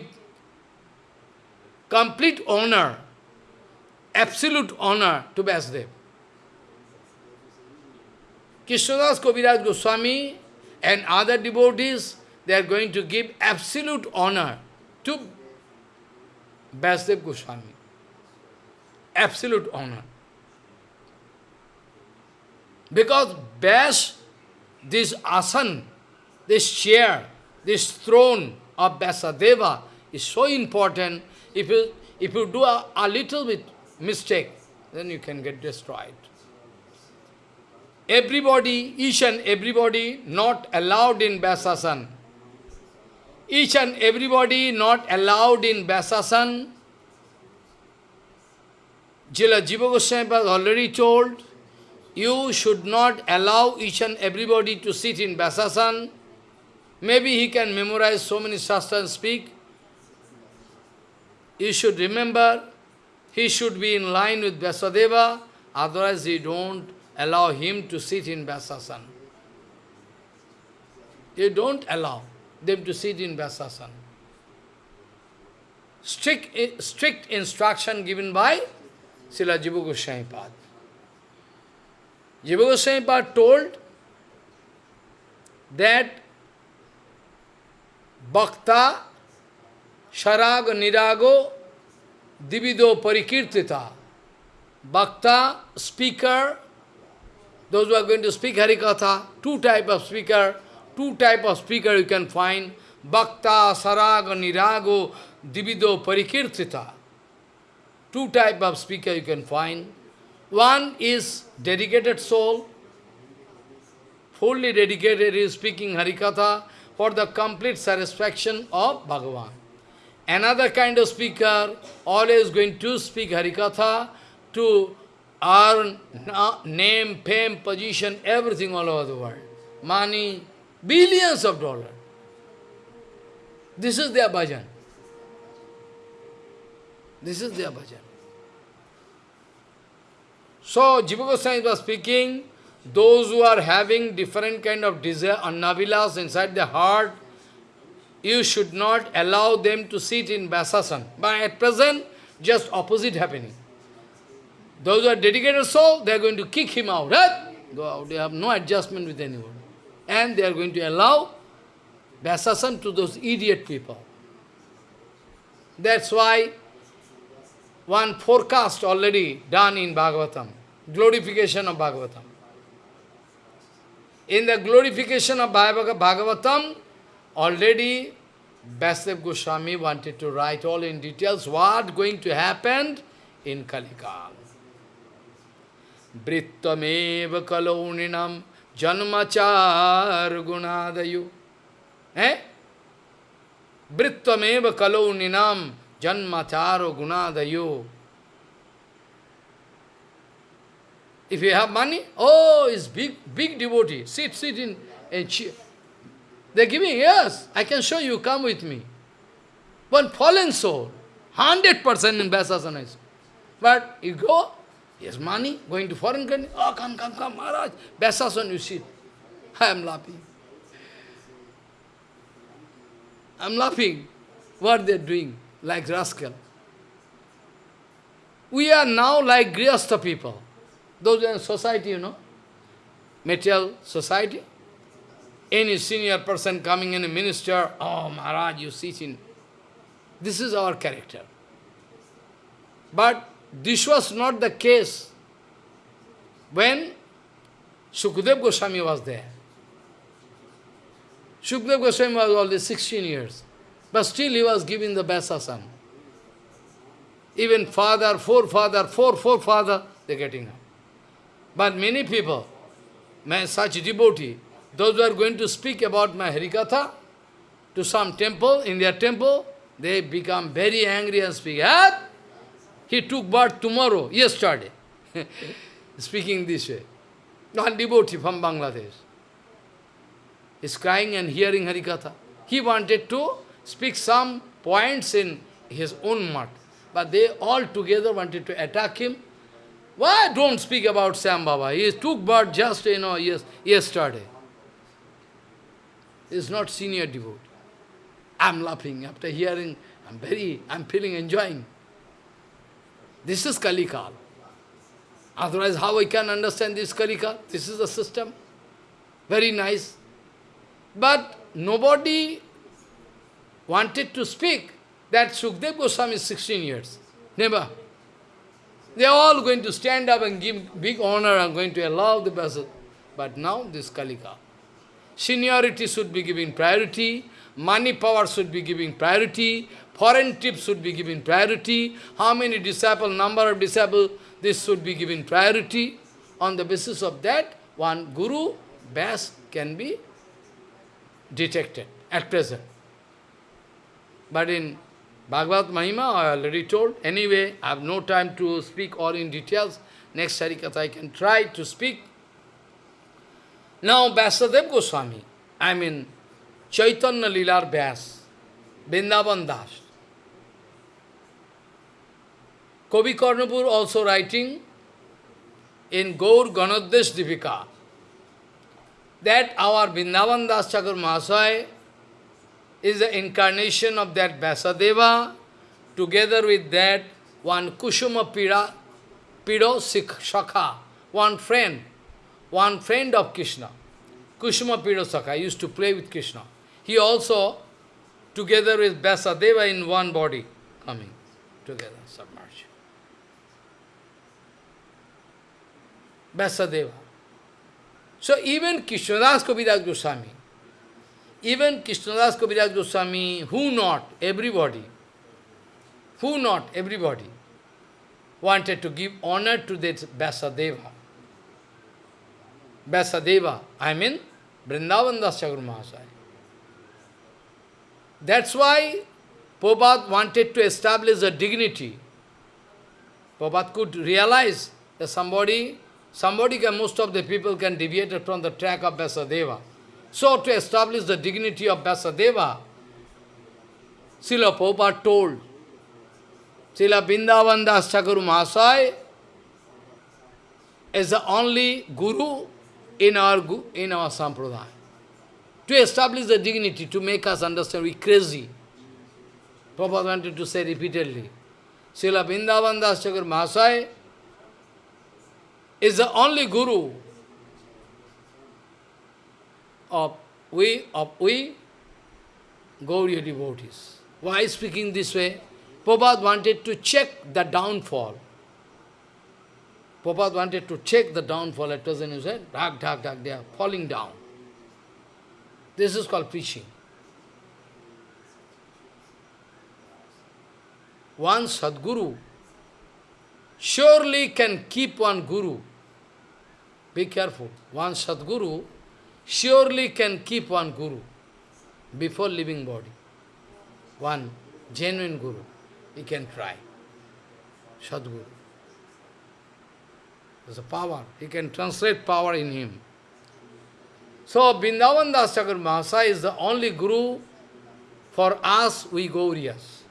complete honor, absolute honor to Vyasdev. Krishnadas Kaviraj Goswami and other devotees, they are going to give absolute honor to Vyasdev Goswami. Absolute honor. Because Vyas, this asan, this chair, this throne of Vyasadeva is so important. If you, if you do a, a little bit mistake, then you can get destroyed. Everybody, each and everybody not allowed in Vyasasan. Each and everybody not allowed in Vyasasan. Srila Jiva Goswami has already told, you should not allow each and everybody to sit in Vyasasan. Maybe he can memorize so many shastras and speak. You should remember, he should be in line with Vyasadeva, otherwise you don't allow him to sit in Vyasasan. You don't allow them to sit in Vyasasan. Strict, eh, strict instruction given by Srila Jiva Goswami Pad. Jiva Goswami Pad told that Bhakta, Sharaga, Nirago, Divido Parikirtita. Bhakta, speaker, those who are going to speak Harikatha, two type of speaker, two type of speaker you can find, Bhakta, Saraga, Nirago, Divido Parikirtita. Two type of speaker you can find. One is dedicated soul, fully dedicated is speaking Harikatha for the complete satisfaction of Bhagavan. Another kind of speaker always going to speak Harikatha to earn name, fame, position, everything all over the world. Money, billions of dollars. This is their bhajan. This is their bhajan. So, Jiva Goswami was speaking, those who are having different kind of desire, annavilas inside their heart, you should not allow them to sit in Vyasasan. But at present, just opposite happening. Those who are dedicated soul, they are going to kick him out. Right? Go out. They have no adjustment with anyone. And they are going to allow Vyasasan to those idiot people. That's why one forecast already done in Bhagavatam, glorification of Bhagavatam. In the glorification of Bhagavatam, already Vyasadeva Goswami wanted to write all in details what going to happen in Kalikal. Brittamev kalauninam janmachar gunadayu. Eh? Brittamev kalauninam janmachar gunadayu. If you have money, oh, it's big, big devotee. Sit, sit in and cheer. They give me, yes, I can show you, come with me. One fallen soul, 100% in Vyasasana. But you go, Yes, money, going to foreign country. Oh, come, come, come, Maharaj. Vyasasan, you sit. I am laughing. I am laughing. What they are doing, like rascal. We are now like Grihastha people. Those in society, you know, material society. Any senior person coming in a minister, oh Maharaj, you in. This is our character. But this was not the case when Sukadev Goswami was there. Sukadev Goswami was only 16 years, but still he was giving the Vyasasana. Even father, forefather, four forefather, they're getting up. But many people, my such devotee, those who are going to speak about my Harikatha to some temple, in their temple, they become very angry and speak, ah, he took birth tomorrow, yesterday. [LAUGHS] Speaking this way. One devotee from Bangladesh. is crying and hearing Harikatha. He wanted to speak some points in his own mud. But they all together wanted to attack him. Why don't speak about Sam Baba? He took birth just, you know, yes, yesterday. He is not senior devotee. I'm laughing after hearing, I'm very, I'm feeling enjoying. This is Kalikal. Otherwise, how I can understand this Kalikal? This is the system. Very nice. But nobody wanted to speak that Sukdev Goswami is 16 years. Never. They are all going to stand up and give big honor and going to allow the person. But now this Kalika. Seniority should be given priority, money power should be given priority, foreign trips should be given priority, how many disciple, number of disciple, this should be given priority. On the basis of that, one guru best can be detected at present. But in Bhagavad Mahima, I already told. Anyway, I have no time to speak all in details. Next Harikatha I can try to speak. Now, Vyasadeva Goswami, I mean Chaitanya Lilar Vyas, Vrindavan Das. Kavi Karnapur also writing in Gaur Ganaddesh Dipika that our Vrindavan Das Chakur Mahasaya is the incarnation of that Vyasadeva, together with that one Kushuma Pira, Pido Shakha, one friend, one friend of Krishna. Kushuma Pido Shakha used to play with Krishna. He also, together with Vyasadeva in one body, coming together, submerged. Vyasadeva. So even Krishnadas Kaviraj Goswami, even Krishnadas Kaviraj Goswami, who not, everybody, who not, everybody, wanted to give honor to this Vyasadeva. Vyasadeva, I mean Vrindavan Das Mahasaya. That's why Prabhupada wanted to establish a dignity. Prabhupada could realize that somebody, somebody can, most of the people can deviate from the track of Vyasadeva. So to establish the dignity of Vyasadeva, Srila Prabhupada told, Srila Vrindavan Das Mahasai is the only guru in our, in our sampradaya. To establish the dignity, to make us understand we crazy. Prabhupada wanted to say repeatedly. Srila Vrindavan Das Mahasai is the only guru of we, of we, Gauriya devotees. Why speaking this way? Prabhupada wanted to check the downfall. Prabhupada wanted to check the downfall. At present he said, dak, dak, dak, they are falling down. This is called preaching. One Sadguru surely can keep one Guru. Be careful. One Sadguru surely can keep one guru before leaving body. One genuine guru, he can try. Sadguru. There's a power. He can translate power in him. So, Vrindavan Das Thakur Mahasaya is the only guru for us, we Gauriyas.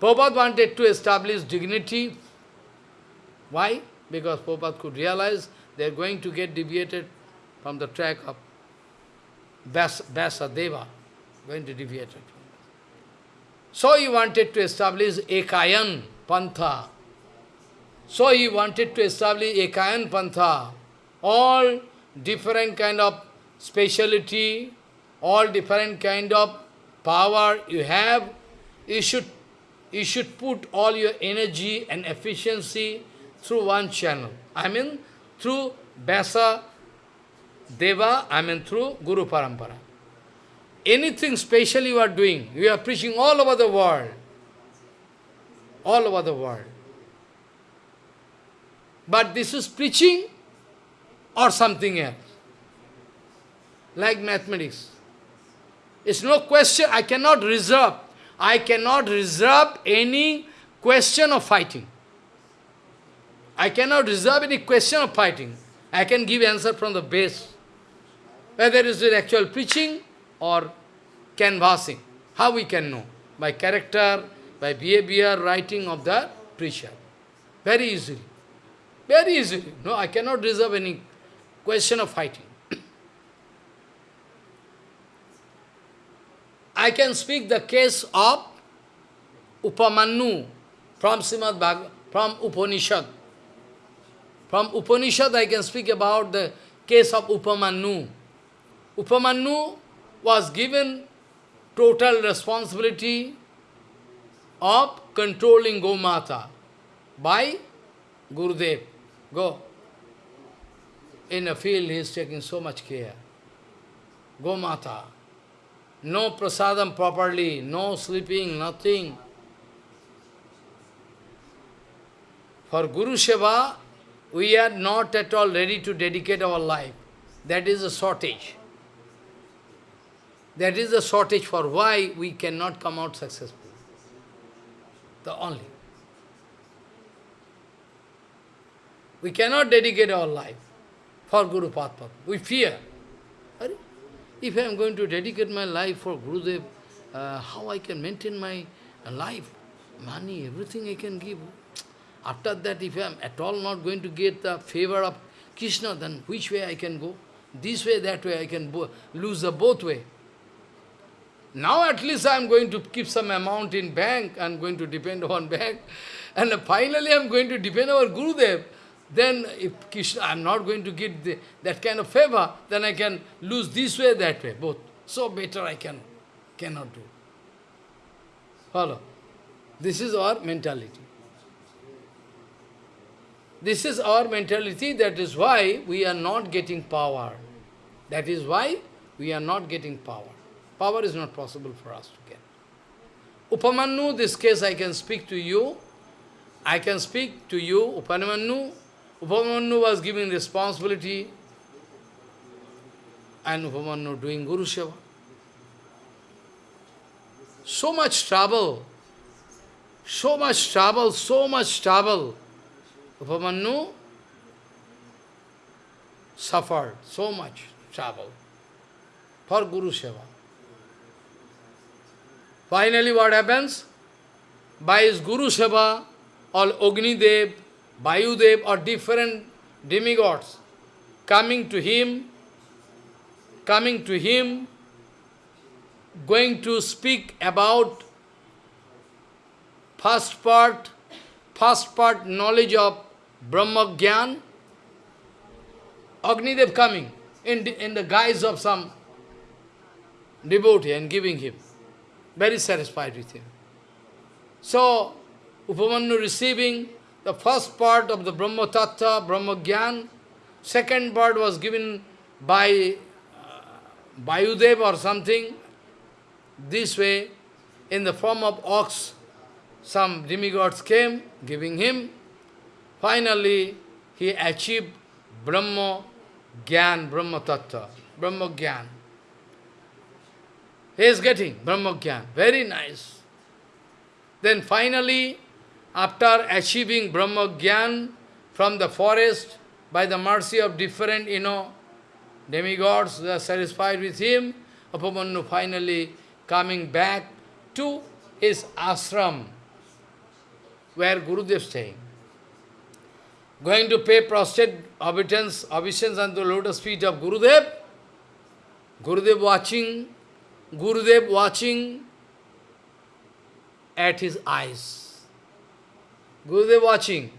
Prabhupada wanted to establish dignity. Why? Because Prabhupada could realize they are going to get deviated from the track of Vyasadeva, going to deviate. So he wanted to establish Ekayan Pantha. So he wanted to establish Ekayan Pantha. All different kind of speciality, all different kind of power you have, you should, you should put all your energy and efficiency through one channel. I mean, through Vyasa Deva, I mean through Guru Parampara. Anything special you are doing, you are preaching all over the world. All over the world. But this is preaching or something else. Like mathematics. It's no question, I cannot reserve. I cannot reserve any question of fighting. I cannot reserve any question of fighting. I can give answer from the base. Whether it is actual preaching or canvassing. How we can know? By character, by behavior, writing of the preacher. Very easily. Very easily. No, I cannot reserve any question of fighting. I can speak the case of Upamanyu from Srimad Bhagavad, from Upanishad. From Upanishad I can speak about the case of Upamanyu. Upamanyu was given total responsibility of controlling Gomata by Gurudev. Go. In a field he is taking so much care. Gomata. No prasadam properly, no sleeping, nothing. For Guru Seva, we are not at all ready to dedicate our life. That is a shortage. That is the shortage for why we cannot come out successful. The only. We cannot dedicate our life for Guru Padma. We fear. If I am going to dedicate my life for Gurudev, uh, how I can maintain my life? Money, everything I can give. After that, if I am at all not going to get the favor of Krishna, then which way I can go? This way, that way, I can lose the both way. Now at least I am going to keep some amount in bank, I am going to depend on [LAUGHS] bank, and finally I am going to depend on Gurudev. Then if Krishna, I am not going to get the, that kind of favor, then I can lose this way, that way, both. So better I can, cannot do. Follow. This is our mentality. This is our mentality, that is why we are not getting power. That is why we are not getting power. Power is not possible for us to get. Upamanyu, this case I can speak to you. I can speak to you, Upamanyu. Upamanyu was given responsibility and Upamanyu doing Guru Seva. So much trouble, so much trouble, so much trouble. Upamanyu suffered so much trouble for Guru Seva. Finally what happens? By his Guru Seva, all Agni Dev, or different demigods coming to him, coming to him, going to speak about first part, first part knowledge of Brahma Gyan, Agnidev coming in the, in the guise of some devotee and giving him. Very satisfied with him. So, Upamanyu receiving the first part of the Brahma Tattva, Brahma Gyan, second part was given by uh, Vayudev or something, this way, in the form of ox, some demigods came, giving him. Finally, he achieved Brahma Gyan, Brahma Tattva, Brahma Gyan. He is getting Brahma Gyan, very nice. Then finally, after achieving Brahma Gyan from the forest, by the mercy of different, you know, demigods, they are satisfied with him, Upamanyu finally coming back to his ashram, where Gurudev staying. Going to pay prostrate obeisance, on the lotus feet of Gurudev. Gurudev watching, Gurudev watching at his eyes. Gurudev watching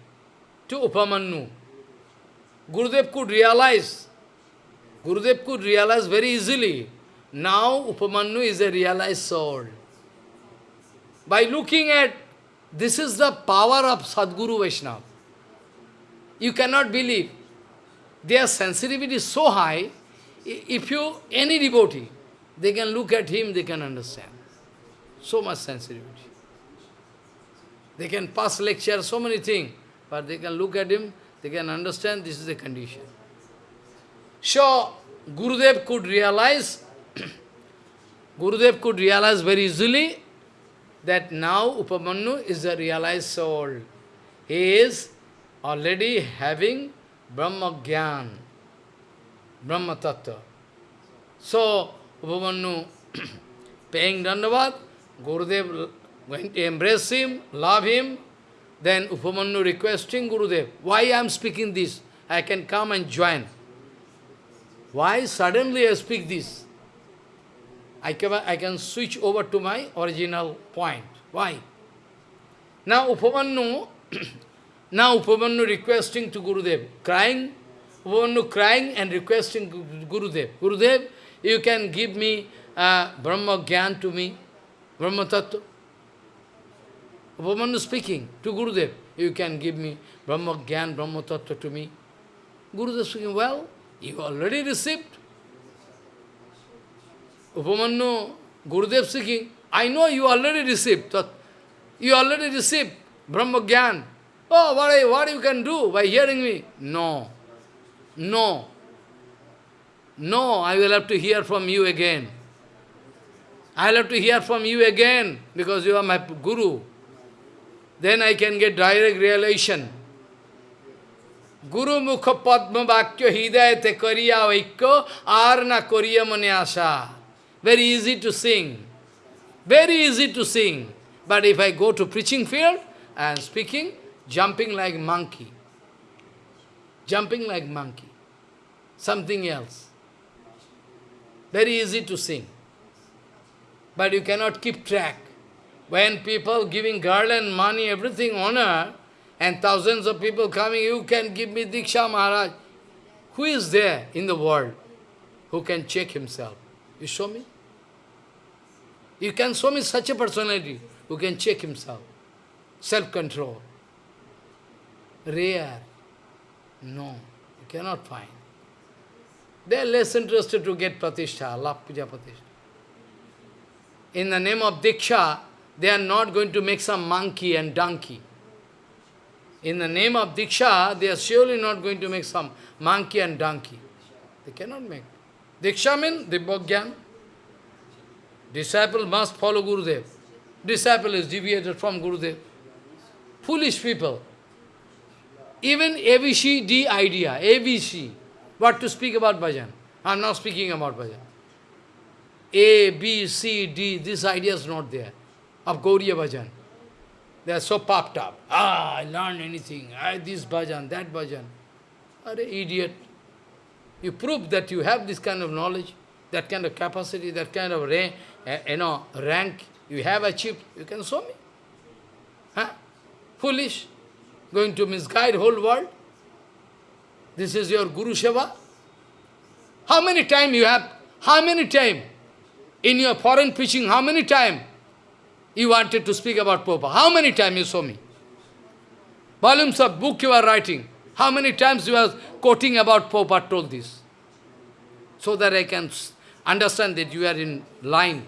to Upamanyu. Gurudev could realize, Gurudev could realize very easily, now Upamanyu is a realized soul. By looking at, this is the power of Sadguru Vaishnava. You cannot believe. Their sensitivity is so high, if you, any devotee, they can look at him, they can understand. So much sensitivity. They can pass lecture, so many things, but they can look at him, they can understand this is the condition. So, Gurudev could realize, [CLEARS THROAT] Gurudev could realize very easily that now Upamanyu is a realized soul. He is already having Brahma Gyan, Brahma Tattva. So, Upamanyu [CLEARS THROAT] paying Dandavad, Gurudev going to embrace him, love him, Then Upamanyu requesting Gurudev, why I am speaking this? I can come and join. Why suddenly I speak this? I can, I can switch over to my original point. Why? Now Upamanyu, [CLEARS THROAT] now Upamanyu requesting to Gurudev, crying, Upamanyu crying and requesting Gurudev, Gurudev, you can give me uh, Brahma Gyan to me, Brahma Tattva. Upamanyu speaking to Gurudev, you can give me Brahma Gyan, Brahma Tattva to me. Gurudev speaking, well, you already received. Upamanyu, Gurudev speaking, I know you already received. You already received Brahma Gyan. Oh, what, I, what you can do by hearing me? No. No. No, I will have to hear from you again. I will have to hear from you again, because you are my Guru. Then I can get direct realization. Guru Mukha Padma Vakya Hidayate Kariya Vaikya Arna Kariya Manyasa. Very easy to sing. Very easy to sing. But if I go to preaching field and speaking, jumping like monkey. Jumping like monkey. Something else. Very easy to sing. But you cannot keep track. When people giving garland, money, everything, honor, and thousands of people coming, you can give me Diksha Maharaj. Who is there in the world who can check himself? You show me? You can show me such a personality who can check himself. Self-control. Rare. No, you cannot find. They are less interested to get pratishtha, love puja pratishtha. In the name of Diksha, they are not going to make some monkey and donkey. In the name of Diksha, they are surely not going to make some monkey and donkey. They cannot make. Diksha means Dibbogyan. Disciple must follow Gurudev. Disciple is deviated from Gurudev. Foolish people. Even ABCD idea, ABC, what to speak about bhajan. I am not speaking about bhajan. A, B, C, D, this idea is not there of Gauriya bhajan. They are so popped up. Ah, I learned anything. I this bhajan, that bhajan. Are idiot. You prove that you have this kind of knowledge, that kind of capacity, that kind of uh, you know, rank you have achieved. You can show me. Huh? Foolish. Going to misguide whole world. This is your Guru Seva. How many time you have? How many time? In your foreign preaching, how many time you wanted to speak about Popa? How many times you saw me? Volumes of book you are writing. How many times you are quoting about Popa told this? So that I can understand that you are in line.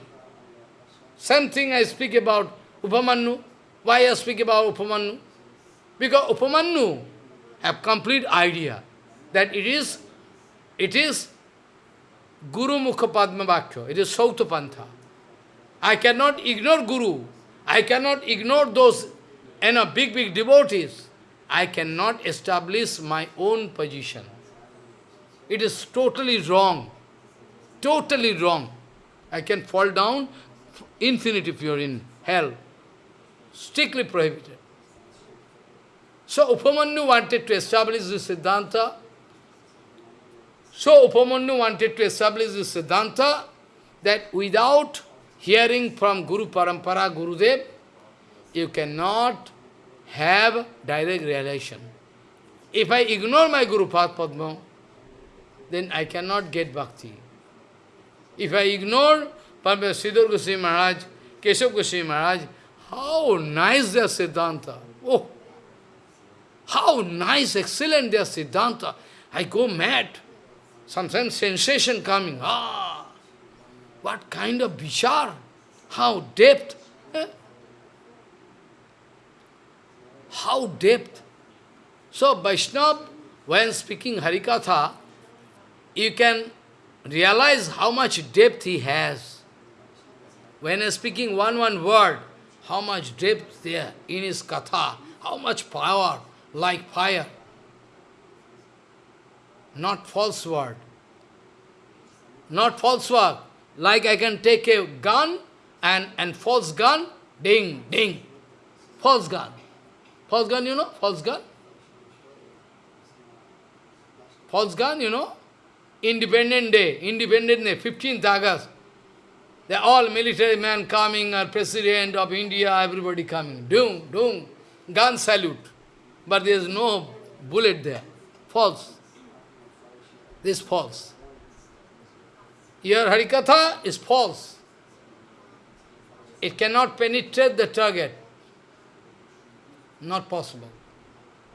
Same thing I speak about Upamanyu. Why I speak about Upamanyu? Because Upamanyu have complete idea that it is, it is Guru Mukha Padma Vakya, it is Sautapantha. I cannot ignore Guru. I cannot ignore those you know, big, big devotees. I cannot establish my own position. It is totally wrong. Totally wrong. I can fall down infinity if you are in hell. Strictly prohibited. So Upamanyu wanted to establish this Siddhanta. So Upamanyu wanted to establish this Siddhanta that without hearing from Guru Parampara, Gurudev, you cannot have direct realization. If I ignore my Guru Padma, then I cannot get bhakti. If I ignore Padma Siddhar Goswami Maharaj, Keshav Goswami Maharaj, how nice their Siddhanta. Oh, how nice, excellent their Siddhanta. I go mad. Sometimes sensation coming. Ah, what kind of vichar? How depth? Eh? How depth? So Vaishnava, when speaking Harikatha, you can realize how much depth he has. When speaking one one word, how much depth there in his katha, how much power, like fire. Not false word. Not false word. Like I can take a gun and, and false gun, ding, ding, false gun. False gun, you know? False gun? False gun, you know? Independent Day, Independent Day, 15th August. They all military men coming, or President of India, everybody coming. Doom, doom, gun salute. But there is no bullet there. False. This is false. Your Harikatha is false. It cannot penetrate the target. Not possible.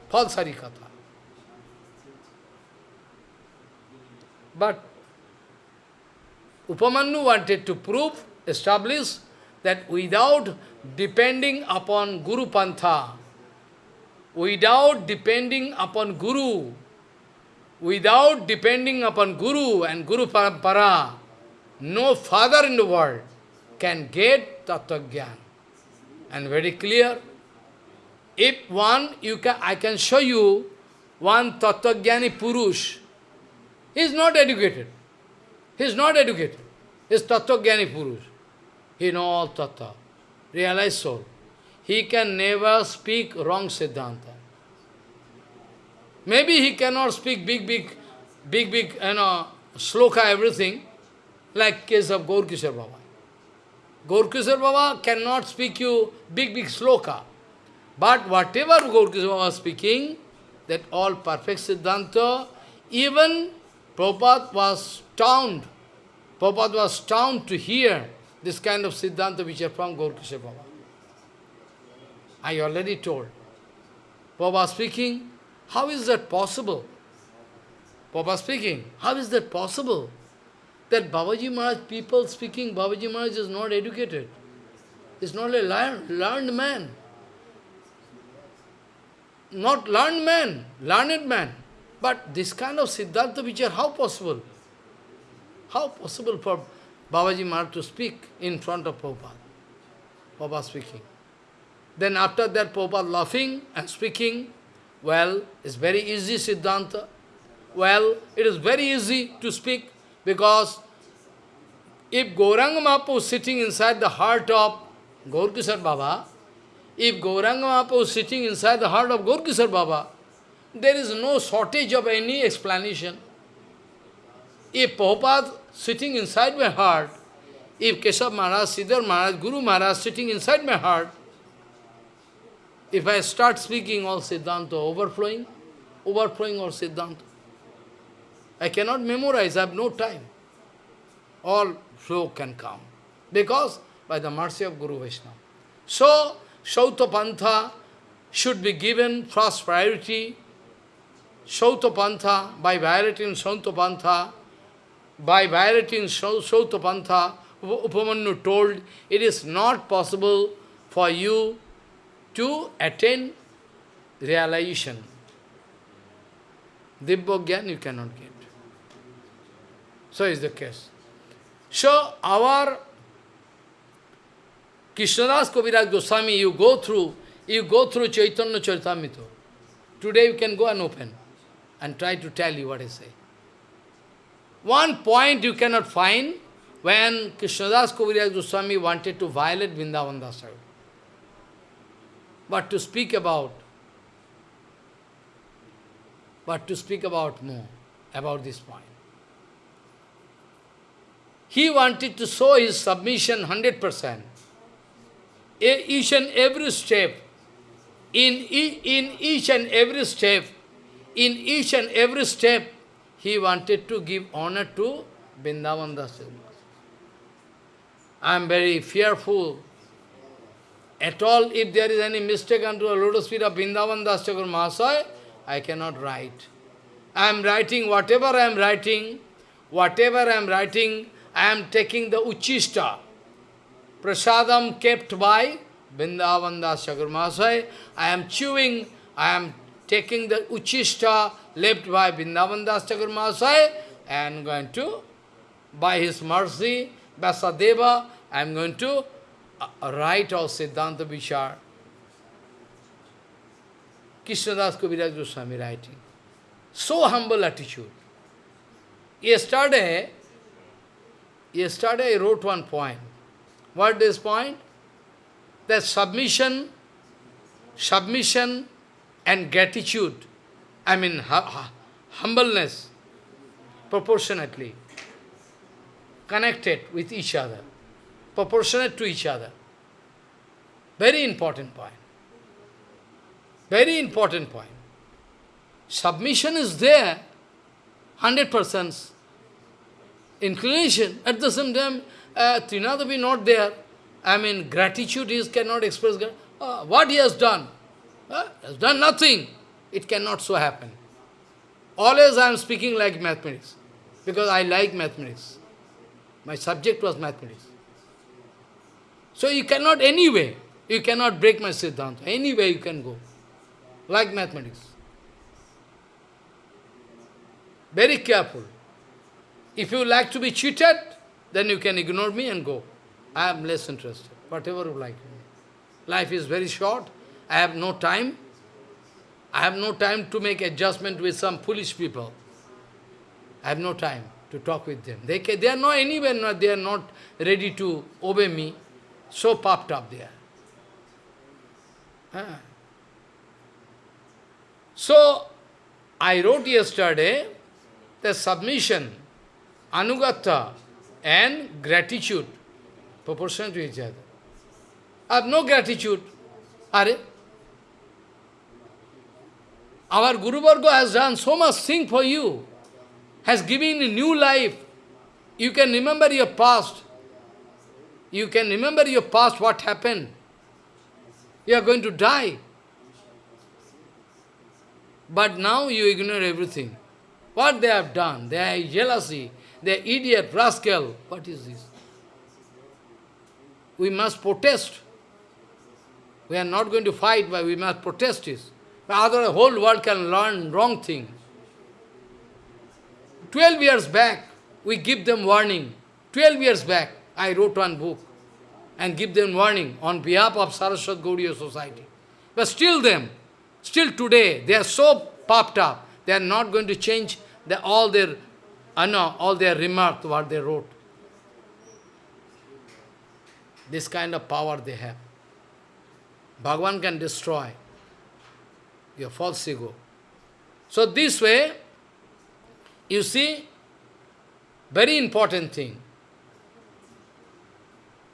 False Harikatha. But Upamanyu wanted to prove, establish that without depending upon Guru Pantha, without depending upon Guru, without depending upon Guru and Guru Parampara, no father in the world can get Tattva And very clear, if one, you can, I can show you one Tattva Purush, he is not educated. He is not educated. He is Tattva Purush. He knows all Tattva, realized soul. He can never speak wrong Siddhanta. Maybe he cannot speak big, big, big, big, you know, sloka, everything, like case of Gaurkishor Baba. Baba cannot speak you big, big sloka. But whatever Gaurkishor Baba is speaking, that all perfect Siddhanta, even Prabhupada was stunned. Prabhupada was stunned to hear this kind of Siddhanta which are from Gaurkishor Baba. I already told. Prabhupada speaking, how is that possible? Prabhupada speaking, how is that possible? That Babaji Maharaj, people speaking, Babaji Maharaj is not educated. Is not a learned, learned man. Not learned man, learned man. But this kind of Siddhanta Vichar, how possible? How possible for Babaji Maharaj to speak in front of Prabhupada? Prabhupada speaking. Then after that, Prabhupada laughing and speaking, well, it's very easy Siddhanta. Well, it is very easy to speak because if Gauranga Mahaprabhu is sitting inside the heart of Gaurkishor Baba, if Gauranga Mahaprabhu is sitting inside the heart of Gaurkishor Baba, there is no shortage of any explanation. If Prabhupada sitting inside my heart, if Keshav Maharaj, Sridhar Maharaj, Guru Maharaj sitting inside my heart, if I start speaking all Siddhanta overflowing, overflowing all Siddhanta, I cannot memorize, I have no time. All flow can come. Because by the mercy of Guru Vaishnava. So, Shrauta Pantha should be given first priority. Shrauta Pantha, by violating Shrauta Pantha, by violating Shrauta Pantha, Upamanyu told, it is not possible for you to attain realization. Dibbogyan you cannot get. So is the case. So our Krishnadas Kaviraj Goswami, you go through, you go through Chaitanya Charitamrita. Today you can go and open and try to tell you what I say. One point you cannot find when Krishnadas Kaviraj Goswami wanted to violate Vrindavan Dasar. But to speak about, but to speak about more, about this point. He wanted to show his submission 100%. Each and every step, in, in each and every step, in each and every step, he wanted to give honor to Vrindavan I am very fearful at all, if there is any mistake unto a lotus feet of Vrindavan Das Thakur Mahasaya, I cannot write. I am writing whatever I am writing, whatever I am writing, I am taking the Uchista, prasadam kept by Vrindavan Das Thakur Mahasaya. I am chewing, I am taking the Uchista left by Vrindavan Das Thakur Mahasaya and going to, by his mercy, Vyasadeva, I am going to right of Siddhanta Vichar. Krishnadas Kaviraj Goswami writing. So humble attitude. Yesterday, yesterday I wrote one point. What is point? That submission, submission and gratitude, I mean humbleness, proportionately connected with each other, proportionate to each other. Very important point. Very important point. Submission is there, 100% inclination. At the same time, uh, Trinadavi not there. I mean, gratitude is cannot express uh, what he has done. Uh, has done nothing. It cannot so happen. Always I am speaking like mathematics, because I like mathematics. My subject was mathematics. So you cannot anyway, you cannot break my Siddhanta. Anyway you can go, like mathematics. Very careful. If you like to be cheated, then you can ignore me and go. I am less interested, whatever you like. Life is very short. I have no time. I have no time to make adjustment with some foolish people. I have no time to talk with them. They, can, they are not anywhere, they are not ready to obey me. So puffed up there. Huh. So, I wrote yesterday the submission, anugata, and gratitude, proportional to each other. I have no gratitude. Are our Guru Varga has done so much thing for you, has given a new life. You can remember your past. You can remember your past, what happened. You are going to die. But now you ignore everything. What they have done? They are jealousy. They are idiot, rascal. What is this? We must protest. We are not going to fight, but we must protest this. Otherwise, the whole world can learn wrong thing. Twelve years back, we give them warning. Twelve years back, I wrote one book and give them warning on behalf of Saraswat Gaudiya Society. But still them, still today, they are so popped up, they are not going to change the, all their uh, no, all their remarks, what they wrote. This kind of power they have. Bhagavan can destroy your false ego. So this way, you see, very important thing.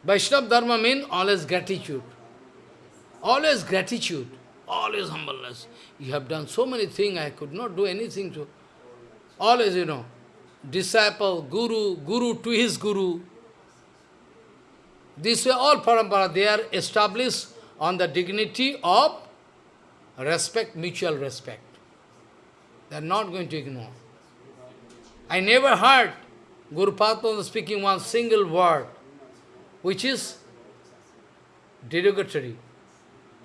Vaishnava Dharma means always gratitude. Always gratitude. Always humbleness. You have done so many things, I could not do anything to. Always, you know, disciple, guru, guru to his guru. This way all parampara, they are established on the dignity of respect, mutual respect. They are not going to ignore. I never heard Guru Padma speaking one single word, which is derogatory.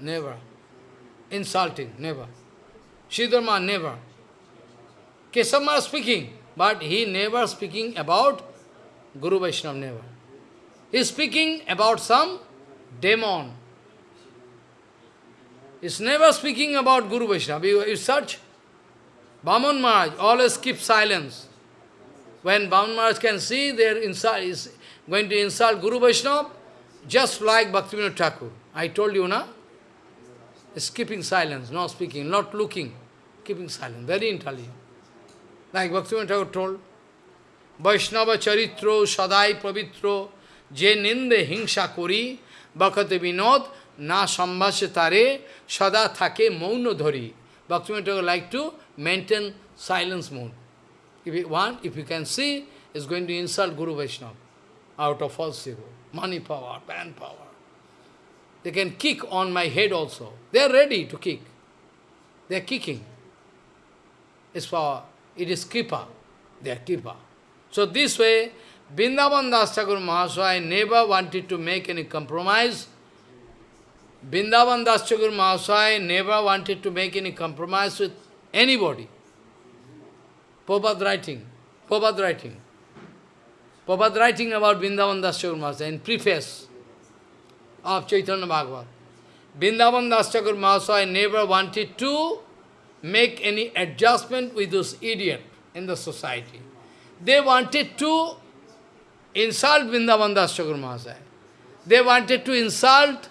Never. Insulting, never. Shidharma, never. Kesama speaking, but he never speaking about Guru Vaishnava, never. He is speaking about some demon, is never speaking about Guru Vaishnava. You, you search, Baman Maharaj always keep silence. When Baman Maharaj can see their inside, going to insult Guru Vaishnava, just like Bhaktivinoda Thakur. I told you, na? Is keeping silence, not speaking, not looking, keeping silence, very intelligent. Like Bhaktivinoda Thakur told, Vaishnava charitro sadai pravitro je ninde hingsha kori bakate vinod না সম্ভাষে তারে সদা থাকে মৌন ধরি Bhaktivinoda like to maintain silence mode. If you want, if you can see, is going to insult Guru Vaishnava out of false ego, money power, man power. They can kick on my head also. They are ready to kick. They are kicking. It's for, it is kripa. They are kripa. So this way, Vrindavan Das Thakur never wanted to make any compromise Vrindavan Das Thakur never wanted to make any compromise with anybody. Prabhupada writing, Prabhupada writing. Prabhupada writing about Vrindavan Das Mahasaya in preface of Chaitanya Bhagavat. Vrindavan Das Thakur Mahasaya never wanted to make any adjustment with those idiots in the society. They wanted to insult Vrindavan Das Thakur Mahasaya. They wanted to insult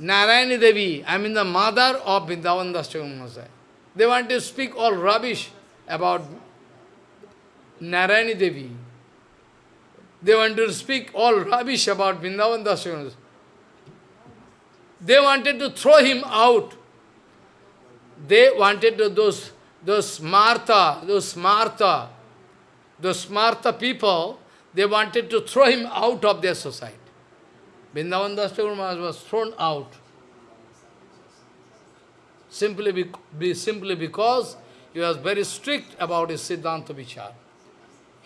Narayani Devi, I mean the mother of Vrindavan Das Masai. They wanted to speak all rubbish about Narayani Devi. They want to speak all rubbish about Vrindavan Das They wanted to throw him out. They wanted to, those, those Martha, those Martha, those Martha people, they wanted to throw him out of their society. Vrindavan Das was thrown out. Simply, be, be, simply because he was very strict about his Siddhanta Vichar.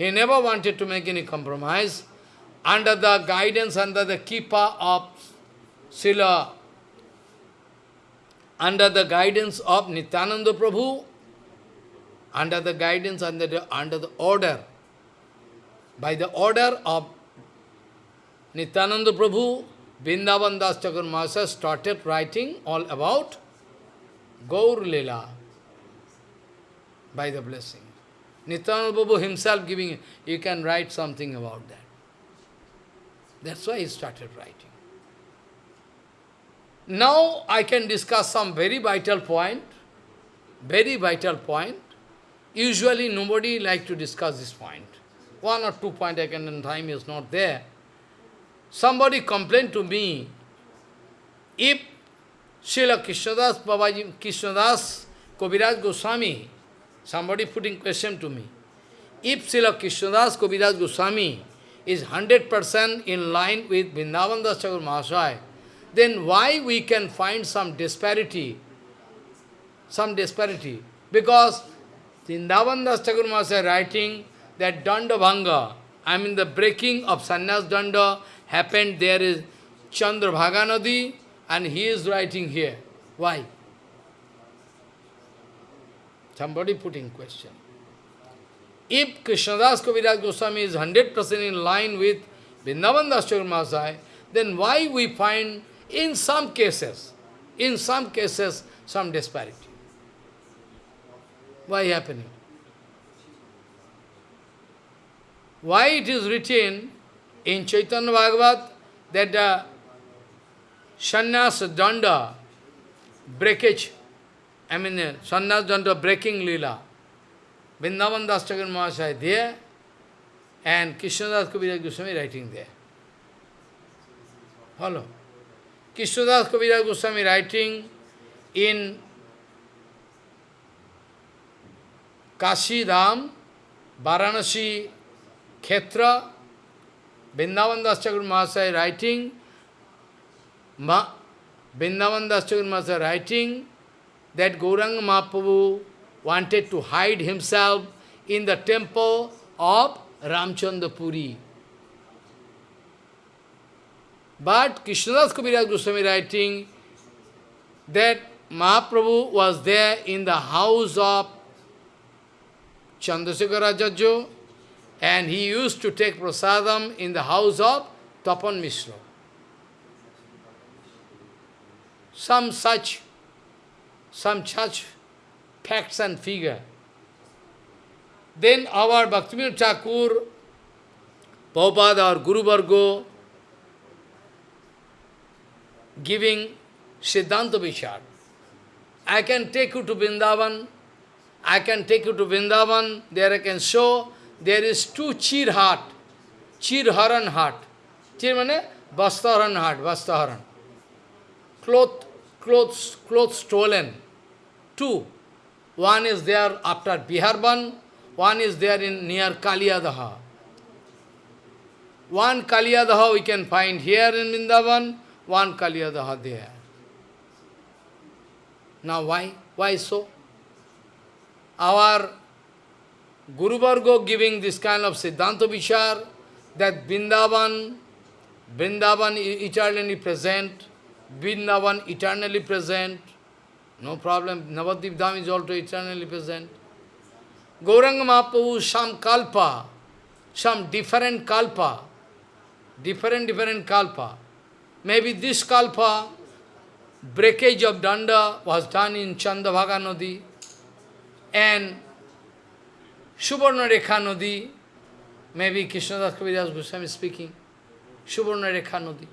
He never wanted to make any compromise. Under the guidance, under the kippa of Sila, under the guidance of Nityananda Prabhu, under the guidance, under the, under the order, by the order of Nityananda Prabhu, Vrindavan Das started writing all about Gaur Lila by the blessing. Nityananda Prabhu himself giving, you can write something about that. That's why he started writing. Now I can discuss some very vital point, very vital point. Usually nobody like to discuss this point. One or two point I can, time is not there. Somebody complained to me, if Srila Krishnadas Babaji, Krishnadas Kaviraj Goswami, somebody putting question to me, if Srila Krishnadas Kaviraj Goswami is 100% in line with Vrindavan Das Thakur Mahasaya, then why we can find some disparity? Some disparity. Because Vrindavan Das Thakur Mahasaya writing that Danda Bhanga, I mean the breaking of Sannyas Danda happened there is Chandrabhaga Nadi and he is writing here. Why? Somebody putting question. If Krishnadas Kaviraj Goswami is 100% in line with Vrindavan Das then why we find in some cases, in some cases, some disparity? Why happening? Why it is written in Chaitanya Bhagavat that the sannyas danda, breakage, I mean uh, sannyas danda breaking lila, Vrindavan Das Thakur Mahasaya there, and Krishnadas Kaviraj Goswami writing there. Follow. Krishnadas Kaviraj Goswami writing in Kashi Dham, Varanasi Khetra, Vrindavan Das Thakur Mahasaya writing, Ma, Vrindavan Das Thakur Mahasaya writing that Gauranga Mahaprabhu wanted to hide himself in the temple of Ramchandra Puri. But Krishnadas Kaviraj Goswami writing that Mahaprabhu was there in the house of Chandrasekhara Jajjo and he used to take prasadam in the house of Tapan Mishra. Some such, some such facts and figure. Then our Bhaktivinoda Thakur, Prabhupada or Guru Vargo, giving Siddhanta Vichar. I can take you to Vrindavan, I can take you to Vrindavan, there I can show there is two chir heart, chir haran heart. Chir mane bastaharan heart, bastaharan. Cloth, clothes, clothes stolen. Two. One is there after Biharban, one is there in near Kaliyadaha. One Kaliyadaha we can find here in Vrindavan, one Kaliyadaha there. Now why? Why so? Our Guru Vargo giving this kind of Siddhanta Vichar, that Vrindavan, Vrindavan eternally present, Vrindavan eternally present, no problem, Navadip Dham is also eternally present. Gauranga Mahaprabhu, some kalpa, some different kalpa, different, different kalpa. Maybe this kalpa, breakage of danda was done in Chandrabhaga Nadi, and Subarna Rekha Nadi, maybe Krishnadas Kaviraj Goswami speaking, Subarna Rekha Nadi.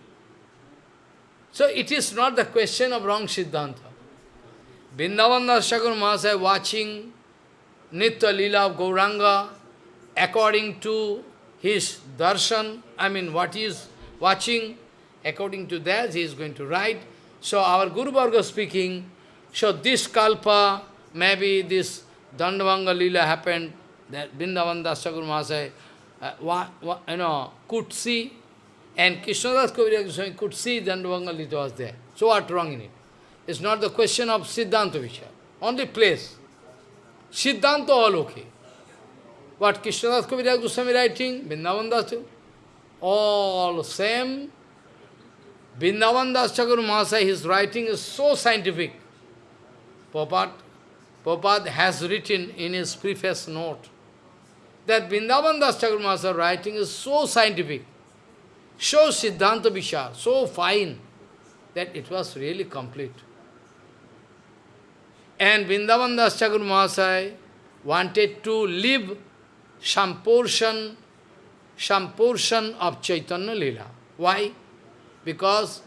So it is not the question of wrong Siddhanta. Vrindavan Das Thakur Mahasaya watching Nitya Lila of Gauranga according to his darshan, I mean what he is watching, according to that he is going to write. So our Guru Varga speaking, so this kalpa, maybe this Danda Bhanga Lila happened, that Vrindavan Das Thakur Mahasaya, uh, you know, could see, and Krishnadas Kaviraj Goswami could see Danda Bhanga Lila was there. So what wrong in it? It's not the question of Siddhanta Vichar, only place. Siddhanta all okay. What Krishnadas Kaviraj Goswami writing, Vrindavan all same. Vrindavan Das Mahasaya, his writing is so scientific. Prabhupada, Prabhupada has written in his preface note that Vrindavan Das Thakur Mahasaya writing is so scientific, so Siddhanta Vichar, so fine, that it was really complete. And Vrindavan Das Thakur Mahasaya wanted to live some portion, some portion of Chaitanya Lila. Why? Because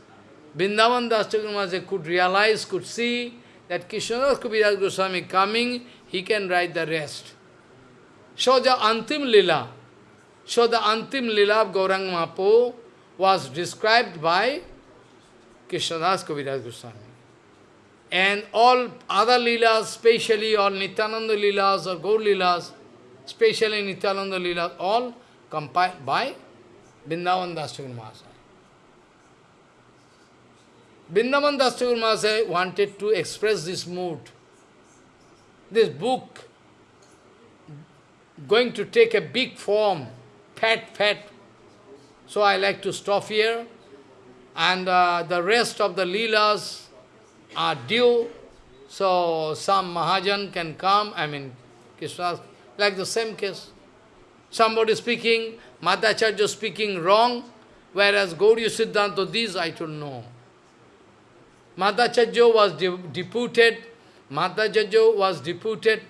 Vrindavan Das Thakur Mahasaya could realize, could see that Krishnadas Kaviraj Goswami coming, he can write the rest. So the Antim Lila, so the Antim Lila of Gaurang Mahaprabhu was described by Krishnadas Kaviraj Goswami. And all other Leelas, especially all Nityananda Leelas or Gaur Leelas, especially Nityananda Leelas, all compiled by Vrindavan Das Thakur Mahasaya. Vrindavan Das Thakur Mahasaya wanted to express this mood. This book going to take a big form, fat, fat. So I like to stop here. And uh, the rest of the Leelas are due. So some Mahajan can come, I mean, Krishna, like the same case. Somebody speaking, Madhvacharya speaking wrong, whereas Gauriya Siddhanta, this I don't know. Madhvacharya was de deputed, Madhvacharya was deputed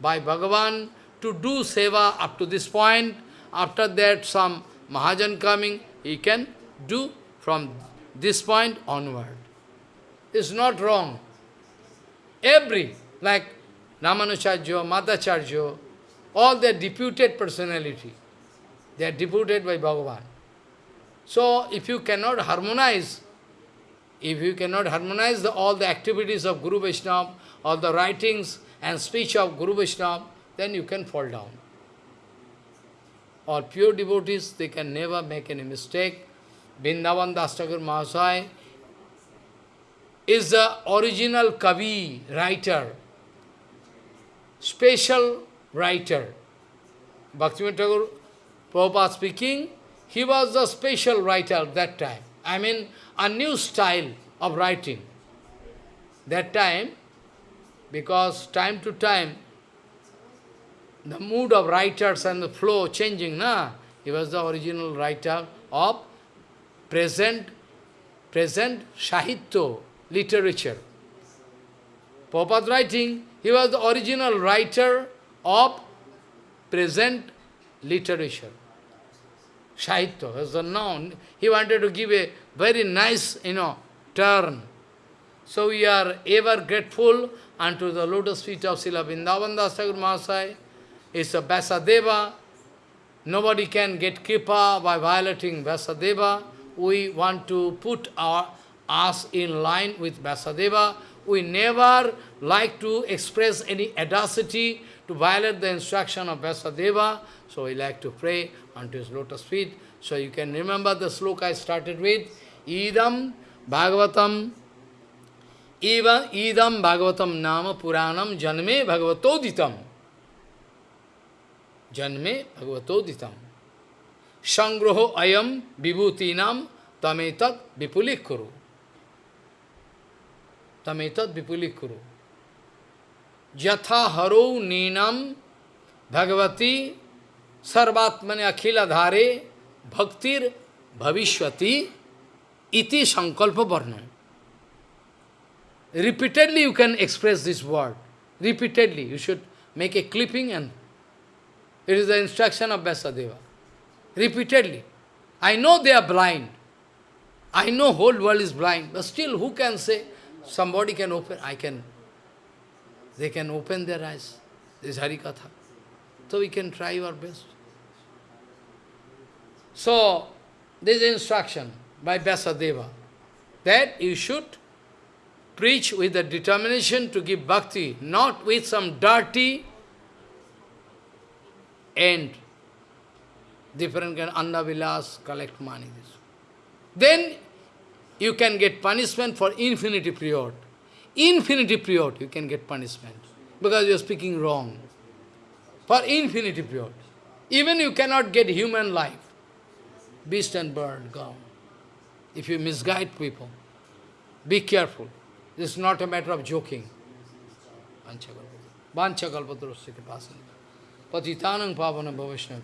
by Bhagavan to do seva up to this point. After that, some Mahajan coming, he can do from this point onward. It's not wrong. Every, like Ramanujacharya, Madhvacharya, all their deputed personality, they are deputed by Bhagavan. So, if you cannot harmonize, if you cannot harmonize the, all the activities of Guru Vaishnava, all the writings and speech of Guru Vaishnava, then you can fall down. All pure devotees, they can never make any mistake. Vrindavan Das Thakur Mahasaya is the original Kavi, writer, special writer. Bhaktivinoda Thakur, Prabhupada speaking, he was the special writer that time. I mean, a new style of writing. That time, because time to time, the mood of writers and the flow changing, na? He was the original writer of present, present Sahitya, literature. Prabhupada writing, he was the original writer of present literature. Sahitya was the noun. He wanted to give a very nice, you know, turn. So we are ever grateful unto the lotus feet of Srila Vrindavan Das Thakur Mahasaya. It's a Vyasadeva. Nobody can get kripa by violating Vyasadeva. We want to put our us in line with Vyasadeva. We never like to express any audacity to violate the instruction of Vyasadeva. So we like to pray unto his lotus feet. So you can remember the sloka I started with. Idam Bhagavatam Eva Idam Bhagavatam Nama Puranam Janme Bhagavatoditam. Janme Bhagavatoditam. Sangroho Ayam Vibhutinam Tametat Vipulikuru. Tametat Vipulikuru. Jatha Haro Ninam Bhagavati Sarvatmane Akhila Dhare Bhaktir Bhavishwati Iti Sankalpa Varnam. Repeatedly you can express this word. Repeatedly. You should make a clipping and it is the instruction of Vyasadeva. Repeatedly. I know they are blind. I know whole world is blind, but still who can say somebody can open, I can, they can open their eyes. This is Harikatha. So we can try our best. So, this instruction by Vyasadeva that you should preach with the determination to give bhakti, not with some dirty end. Different kind of annavilas, collect money. Then you can get punishment for infinity period. Infinity period you can get punishment because you are speaking wrong. For infinity period. Even you cannot get human life. Beast and bird gone. If you misguide people. Be careful. This is not a matter of joking. Vanchakalpatarasya Patitanang Pavana Bhavishnavi.